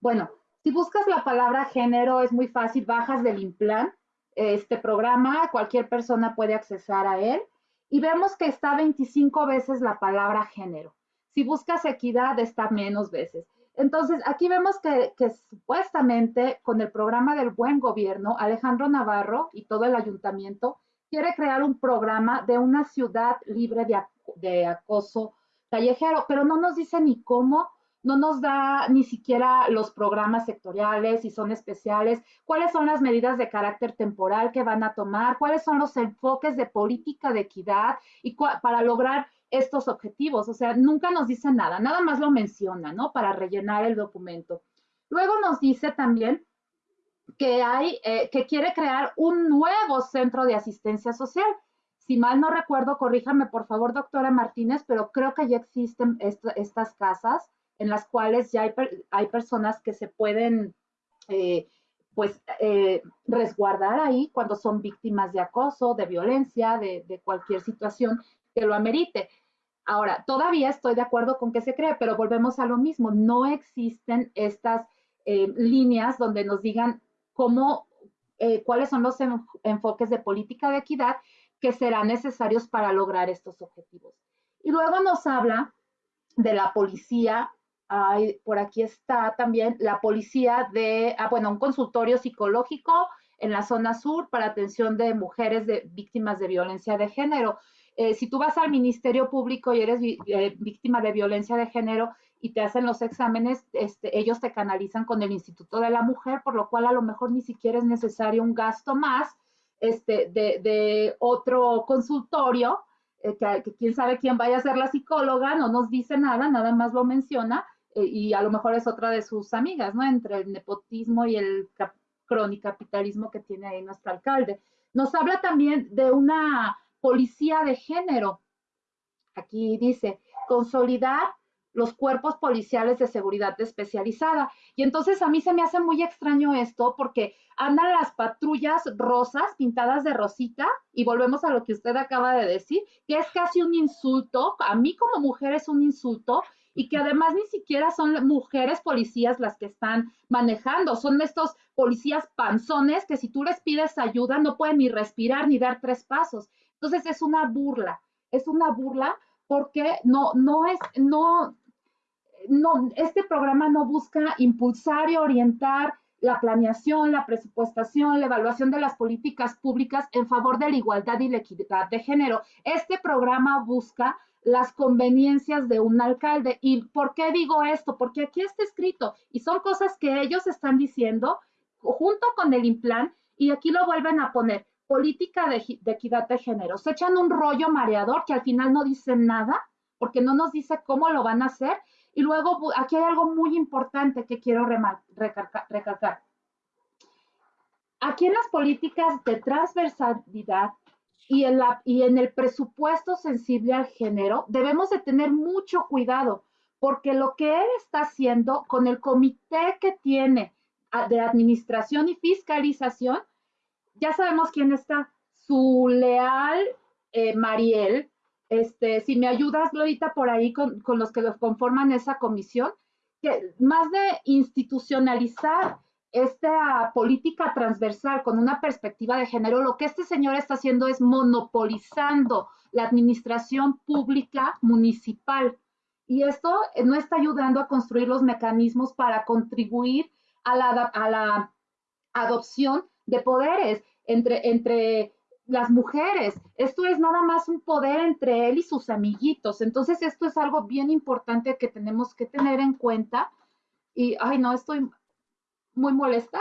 Bueno, si buscas la palabra género, es muy fácil, bajas del Implan, este programa, cualquier persona puede accesar a él, y vemos que está 25 veces la palabra género. Si buscas equidad, está menos veces. Entonces, aquí vemos que, supuestamente con el programa del buen gobierno, Alejandro Navarro y todo el ayuntamiento quiere crear un programa de una ciudad libre de, de acoso callejero, pero no nos dice ni cómo, no nos da ni siquiera los programas sectoriales, si son especiales, cuáles son las medidas de carácter temporal que van a tomar, cuáles son los enfoques de política de equidad y para lograr estos objetivos. O sea, nunca nos dice nada, nada más lo menciona, ¿no? Para rellenar el documento. Luego nos dice también que hay, eh, que quiere crear un nuevo centro de asistencia social. Si mal no recuerdo, corríjame por favor, doctora Martínez, pero creo que ya existen estas casas en las cuales ya hay, hay personas que se pueden, eh, pues, eh, resguardar ahí cuando son víctimas de acoso, de violencia, de, de, cualquier situación que lo amerite. Ahora, todavía estoy de acuerdo con que se cree, pero volvemos a lo mismo. No existen estas eh, líneas donde nos digan cómo, cuáles son los enfoques de política de equidad que serán necesarios para lograr estos objetivos. Y luego nos habla de la policía, hay, por aquí está también la policía de, ah, bueno, un consultorio psicológico en la zona sur para atención de mujeres de, víctimas de violencia de género. Eh, si tú vas al Ministerio Público y eres eh, víctima de violencia de género y te hacen los exámenes, este, ellos te canalizan con el Instituto de la Mujer, por lo cual a lo mejor ni siquiera es necesario un gasto más este, de, otro consultorio, eh, que, quién sabe quién vaya a ser la psicóloga, no nos dice nada, nada más lo menciona, y a lo mejor es otra de sus amigas, ¿no? Entre el nepotismo y el cap cronicapitalismo que tiene ahí nuestro alcalde. Nos habla también de una policía de género. Aquí dice, consolidar los cuerpos policiales de seguridad especializada. Y entonces a mí se me hace muy extraño esto porque andan las patrullas rosas pintadas de rosita y volvemos a lo que usted acaba de decir, que es casi un insulto, a mí como mujer es un insulto y que además ni siquiera son mujeres policías las que están manejando, son estos policías panzones que si tú les pides ayuda no pueden ni respirar ni dar tres pasos. Entonces es una burla, es una burla porque no, no es, no, no, este programa no busca impulsar y orientar la planeación, la presupuestación, la evaluación de las políticas públicas en favor de la igualdad y la equidad de género. Este programa busca las conveniencias de un alcalde. ¿Y por qué digo esto? Porque aquí está escrito y son cosas que ellos están diciendo junto con el implan y aquí lo vuelven a poner, política de, de equidad de género. Se echan un rollo mareador que al final no dice nada porque no nos dice cómo lo van a hacer y luego aquí hay algo muy importante que quiero recalcar. Aquí en las políticas de transversalidad y en, la, y en el presupuesto sensible al género, debemos de tener mucho cuidado, porque lo que él está haciendo con el comité que tiene de administración y fiscalización, ya sabemos quién está, su leal eh, Mariel, este, si me ayudas, Glorita, por ahí con, los que conforman esa comisión, que más de institucionalizar esta política transversal con una perspectiva de género, lo que este señor está haciendo es monopolizando la administración pública municipal. Y esto no está ayudando a construir los mecanismos para contribuir a la, a la adopción de poderes entre, entre las mujeres. Esto es nada más un poder entre él y sus amiguitos. Entonces, esto es algo bien importante que tenemos que tener en cuenta. Y, ay, no, estoy muy molesta.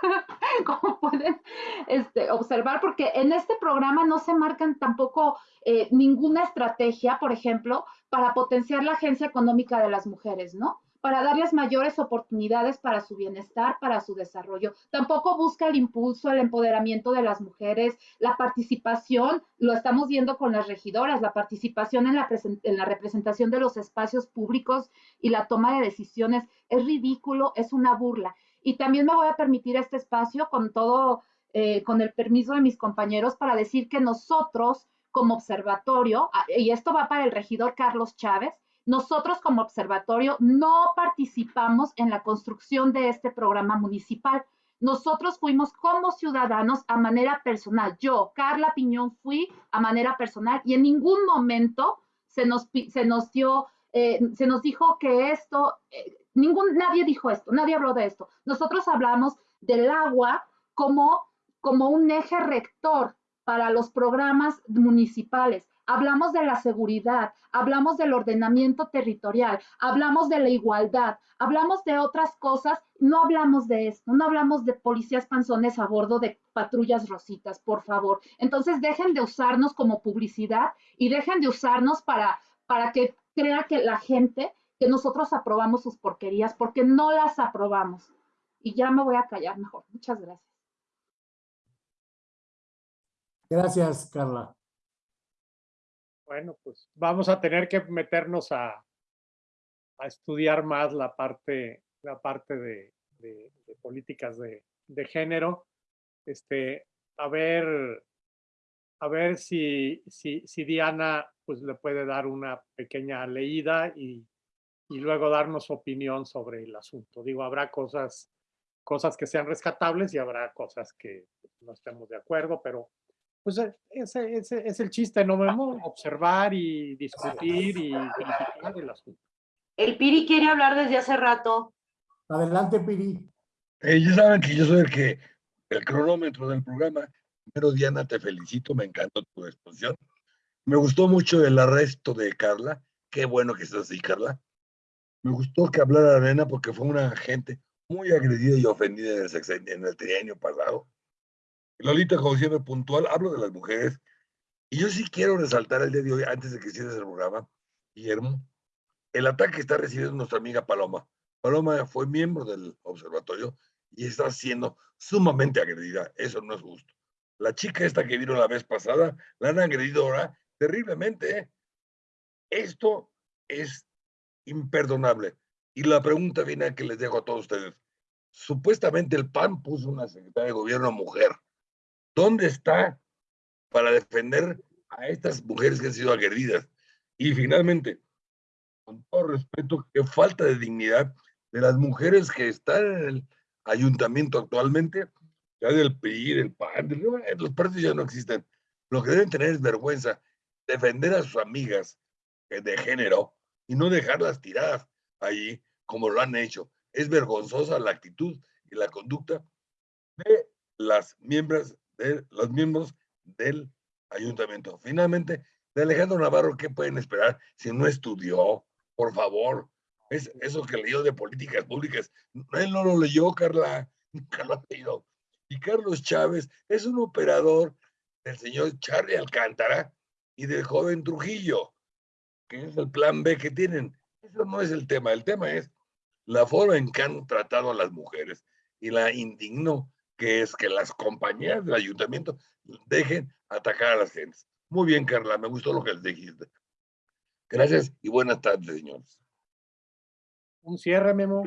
como pueden este, observar, porque en este programa no se marcan tampoco eh, ninguna estrategia, por ejemplo, para potenciar la agencia económica de las mujeres, ¿no? Para darles mayores oportunidades para su bienestar, para su desarrollo. Tampoco busca el impulso, el empoderamiento de las mujeres, la participación, lo estamos viendo con las regidoras, la participación en la, en la representación de los espacios públicos y la toma de decisiones es ridículo, es una burla. Y también me voy a permitir este espacio con todo, eh, con el permiso de mis compañeros para decir que nosotros como observatorio, ah, y esto va para el regidor Carlos Chávez, nosotros como observatorio no participamos en la construcción de este programa municipal. Nosotros fuimos como ciudadanos a manera personal. Yo, Carla Piñón, fui a manera personal y en ningún momento se nos, se nos dio, eh, se nos dijo que esto, eh, ningún, nadie dijo esto, nadie habló de esto. Nosotros hablamos del agua como, como un eje rector para los programas municipales hablamos de la seguridad, hablamos del ordenamiento territorial, hablamos de la igualdad, hablamos de otras cosas, no hablamos de esto, no hablamos de policías panzones a bordo de patrullas rositas, por favor. Entonces dejen de usarnos como publicidad y dejen de usarnos para, para que crea que la gente que nosotros aprobamos sus porquerías, porque no las aprobamos. Y ya me voy a callar mejor. Muchas gracias. Gracias, Carla. Bueno, pues vamos a tener que meternos a, a estudiar más la parte, la parte de, de, políticas de, de, género. Este, a ver, a ver si, si, si, Diana pues, le puede dar una pequeña leída y, y luego darnos opinión sobre el asunto. Digo, habrá cosas, cosas que sean rescatables y habrá cosas que no estemos de acuerdo, pero pues eh, ese, ese, es el chiste, ¿no, Memo? Observar y discutir y verificar el asunto. El Piri quiere hablar desde hace rato. Adelante, Piri. Ya saben que yo soy el que, el cronómetro del programa. Pero Diana, te felicito, me encantó tu exposición. Me gustó mucho el arresto de Carla. Qué bueno que estás así, Carla. Me gustó que hablara Arena porque fue una gente muy agredida y ofendida en el, en el trienio pasado Lolita, como siempre, puntual, hablo de las mujeres. Y yo sí quiero resaltar el día de hoy, antes de que cierres el programa, Guillermo, el ataque que está recibiendo nuestra amiga Paloma. Paloma fue miembro del observatorio y está siendo sumamente agredida. Eso no es justo. La chica esta que vino la vez pasada, la han agredido ahora terriblemente. ¿eh? Esto es imperdonable. Y la pregunta final que les dejo a todos ustedes. Supuestamente el PAN puso una secretaria de gobierno mujer. ¿Dónde está para defender a estas mujeres que han sido agredidas? Y finalmente, con todo respeto, qué falta de dignidad de las mujeres que están en el ayuntamiento actualmente, ya del PRI, del PAN, los partidos ya no existen. Lo que deben tener es vergüenza, defender a sus amigas de género y no dejarlas tiradas allí como lo han hecho. Es vergonzosa la actitud y la conducta de las miembros, de los miembros del ayuntamiento. Finalmente, de Alejandro Navarro, ¿qué pueden esperar si no estudió? Por favor, es eso que leyó de políticas públicas. Él no lo leyó, Carla, nunca ha leído. Y Carlos Chávez es un operador del señor Charlie Alcántara y del joven Trujillo, que es el plan B que tienen. Eso no es el tema, el tema es la forma en que han tratado a las mujeres y la indignó que es que las compañías del ayuntamiento dejen atacar a las gentes. Muy bien, Carla, me gustó lo que les dijiste. Gracias y buenas tardes, señores. Un cierre, Memo.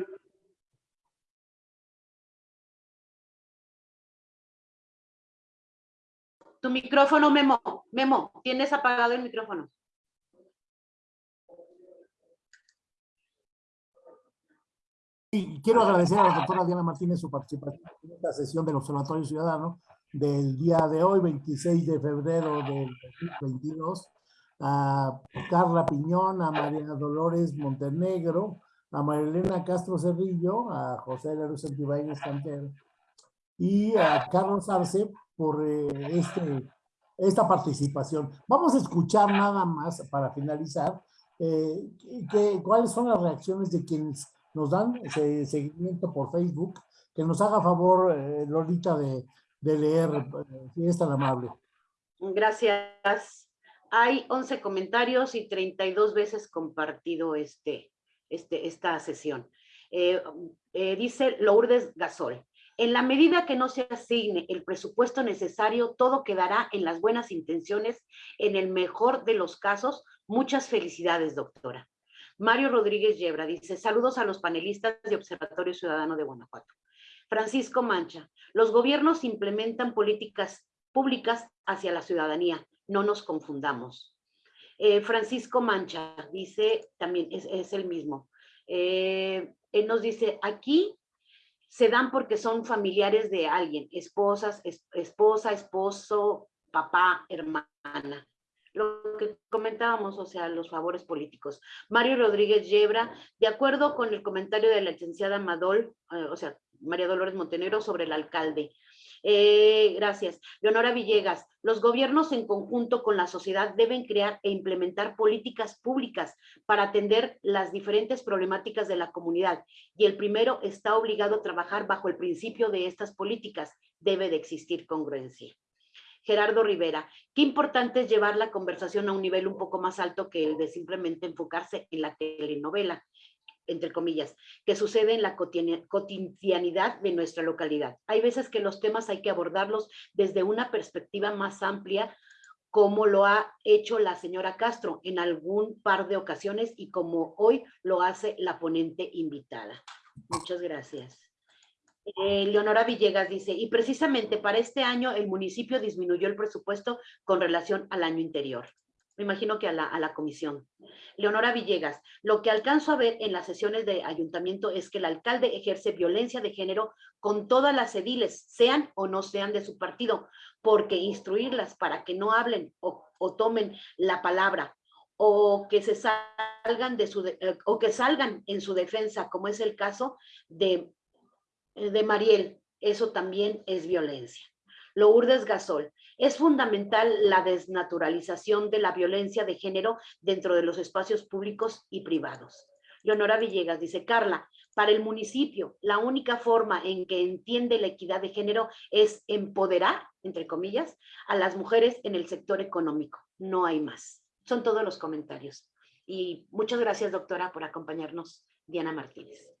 Tu micrófono, Memo. Memo, tienes apagado el micrófono. Y quiero agradecer a la doctora Diana Martínez su participación en esta sesión del Observatorio Ciudadano del día de hoy, 26 de febrero del 2022, a Carla Piñón, a María Dolores Montenegro, a Marilena Castro Cerrillo, a José Leroy Santibáñez Cantero y a Carlos Arce por eh, este, esta participación. Vamos a escuchar nada más para finalizar eh, que, cuáles son las reacciones de quienes nos dan ese seguimiento por Facebook, que nos haga favor, eh, Lolita, de, leer, eh, si es tan amable. Gracias. Hay 11 comentarios y 32 veces compartido este, este, esta sesión. Eh, dice Lourdes Gasol, en la medida que no se asigne el presupuesto necesario, todo quedará en las buenas intenciones. En el mejor de los casos, muchas felicidades, doctora. Mario Rodríguez Yebra dice, saludos a los panelistas de Observatorio Ciudadano de Guanajuato. Francisco Mancha, los gobiernos implementan políticas públicas hacia la ciudadanía, no nos confundamos. Eh, Francisco Mancha dice, también es, el mismo, eh, él nos dice, aquí se dan porque son familiares de alguien, esposas, esposa, esposo, papá, hermana lo que comentábamos, o sea, los favores políticos. Mario Rodríguez Yebra, de acuerdo con el comentario de la licenciada Madol, eh, o sea, María Dolores Montenegro sobre el alcalde. Eh, gracias. Leonora Villegas, los gobiernos en conjunto con la sociedad deben crear e implementar políticas públicas para atender las diferentes problemáticas de la comunidad y el primero está obligado a trabajar bajo el principio de estas políticas. Debe de existir congruencia. Gerardo Rivera, qué importante es llevar la conversación a un nivel un poco más alto que el de simplemente enfocarse en la telenovela entre comillas, que sucede en la cotidianidad de nuestra localidad. Hay veces que los temas hay que abordarlos desde una perspectiva más amplia, como lo ha hecho la señora Castro en algún par de ocasiones y como hoy lo hace la ponente invitada. Muchas gracias. Eh, Leonora Villegas dice, y precisamente para este año el municipio disminuyó el presupuesto con relación al año interior. Me imagino que a la, a la comisión. Leonora Villegas, lo que alcanzo a ver en las sesiones de ayuntamiento es que el alcalde ejerce violencia de género con todas las ediles, sean o no sean de su partido, porque instruirlas para que no hablen o, tomen la palabra o que se salgan de su eh, o que salgan en su defensa, como es el caso de de Mariel, eso también es violencia. Lourdes Gasol, es fundamental la desnaturalización de la violencia de género dentro de los espacios públicos y privados. Leonora Villegas dice, Carla, para el municipio, la única forma en que entiende la equidad de género es empoderar, entre comillas, a las mujeres en el sector económico. No hay más. Son todos los comentarios. Y muchas gracias, doctora, por acompañarnos, Diana Martínez.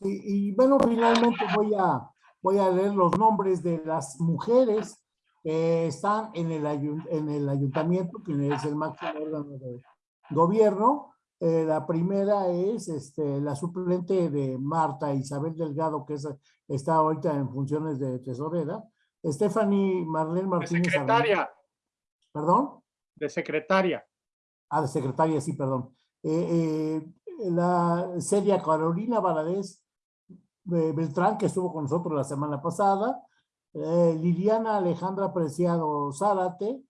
Sí, y bueno, finalmente voy a, voy a leer los nombres de las mujeres que están en el, ayun- en el ayuntamiento, que es el máximo órgano de gobierno. Eh, la primera es este, la suplente de Marta Isabel Delgado, que es, está ahorita en funciones de tesorera. Stephanie Marlene De Martínez. secretaria, ¿Perdón? de secretaria. Ah, de secretaria, sí, perdón. Eh, eh, la Celia Carolina Valadez Beltrán, que estuvo con nosotros la semana pasada. eh, Liliana Alejandra Preciado Zárate.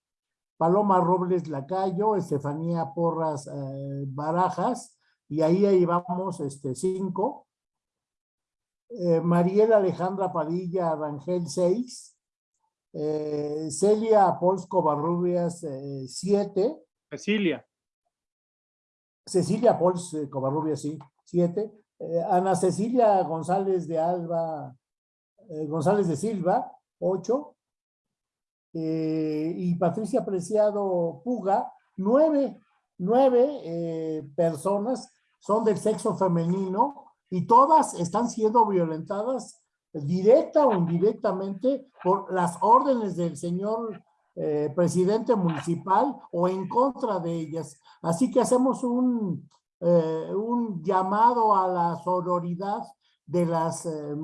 Paloma Robles Lacayo, Estefanía Porras eh, Barajas, y ahí llevamos este, cinco. Eh, Mariela Alejandra Padilla Rangel, seis. Eh, Celia Polsco Barrubias, siete. Cecilia, Cecilia Pols Covarrubias, sí, siete. Eh, Ana Cecilia González de Alba, eh, González de Silva, ocho. Eh, y Patricia Preciado Puga, nueve, nueve eh, personas son del sexo femenino y todas están siendo violentadas directa o indirectamente por las órdenes del señor presidente municipal o en contra de ellas. Así que hacemos un, eh, un llamado a la sororidad de las eh,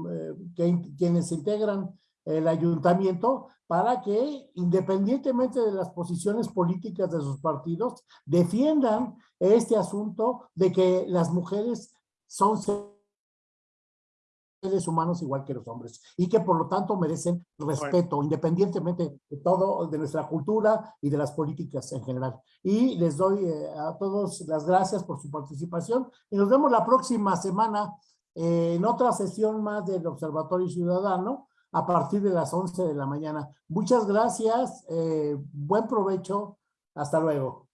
que- quienes integran el ayuntamiento para que, independientemente de las posiciones políticas de sus partidos, defiendan este asunto de que las mujeres son seres humanos igual que los hombres y que por lo tanto merecen respeto independientemente de todo, de nuestra cultura y de las políticas en general. Y les doy eh, a todos las gracias por su participación y nos vemos la próxima semana eh, en otra sesión más del Observatorio Ciudadano a partir de las 11 de la mañana. Muchas gracias, eh, buen provecho, hasta luego.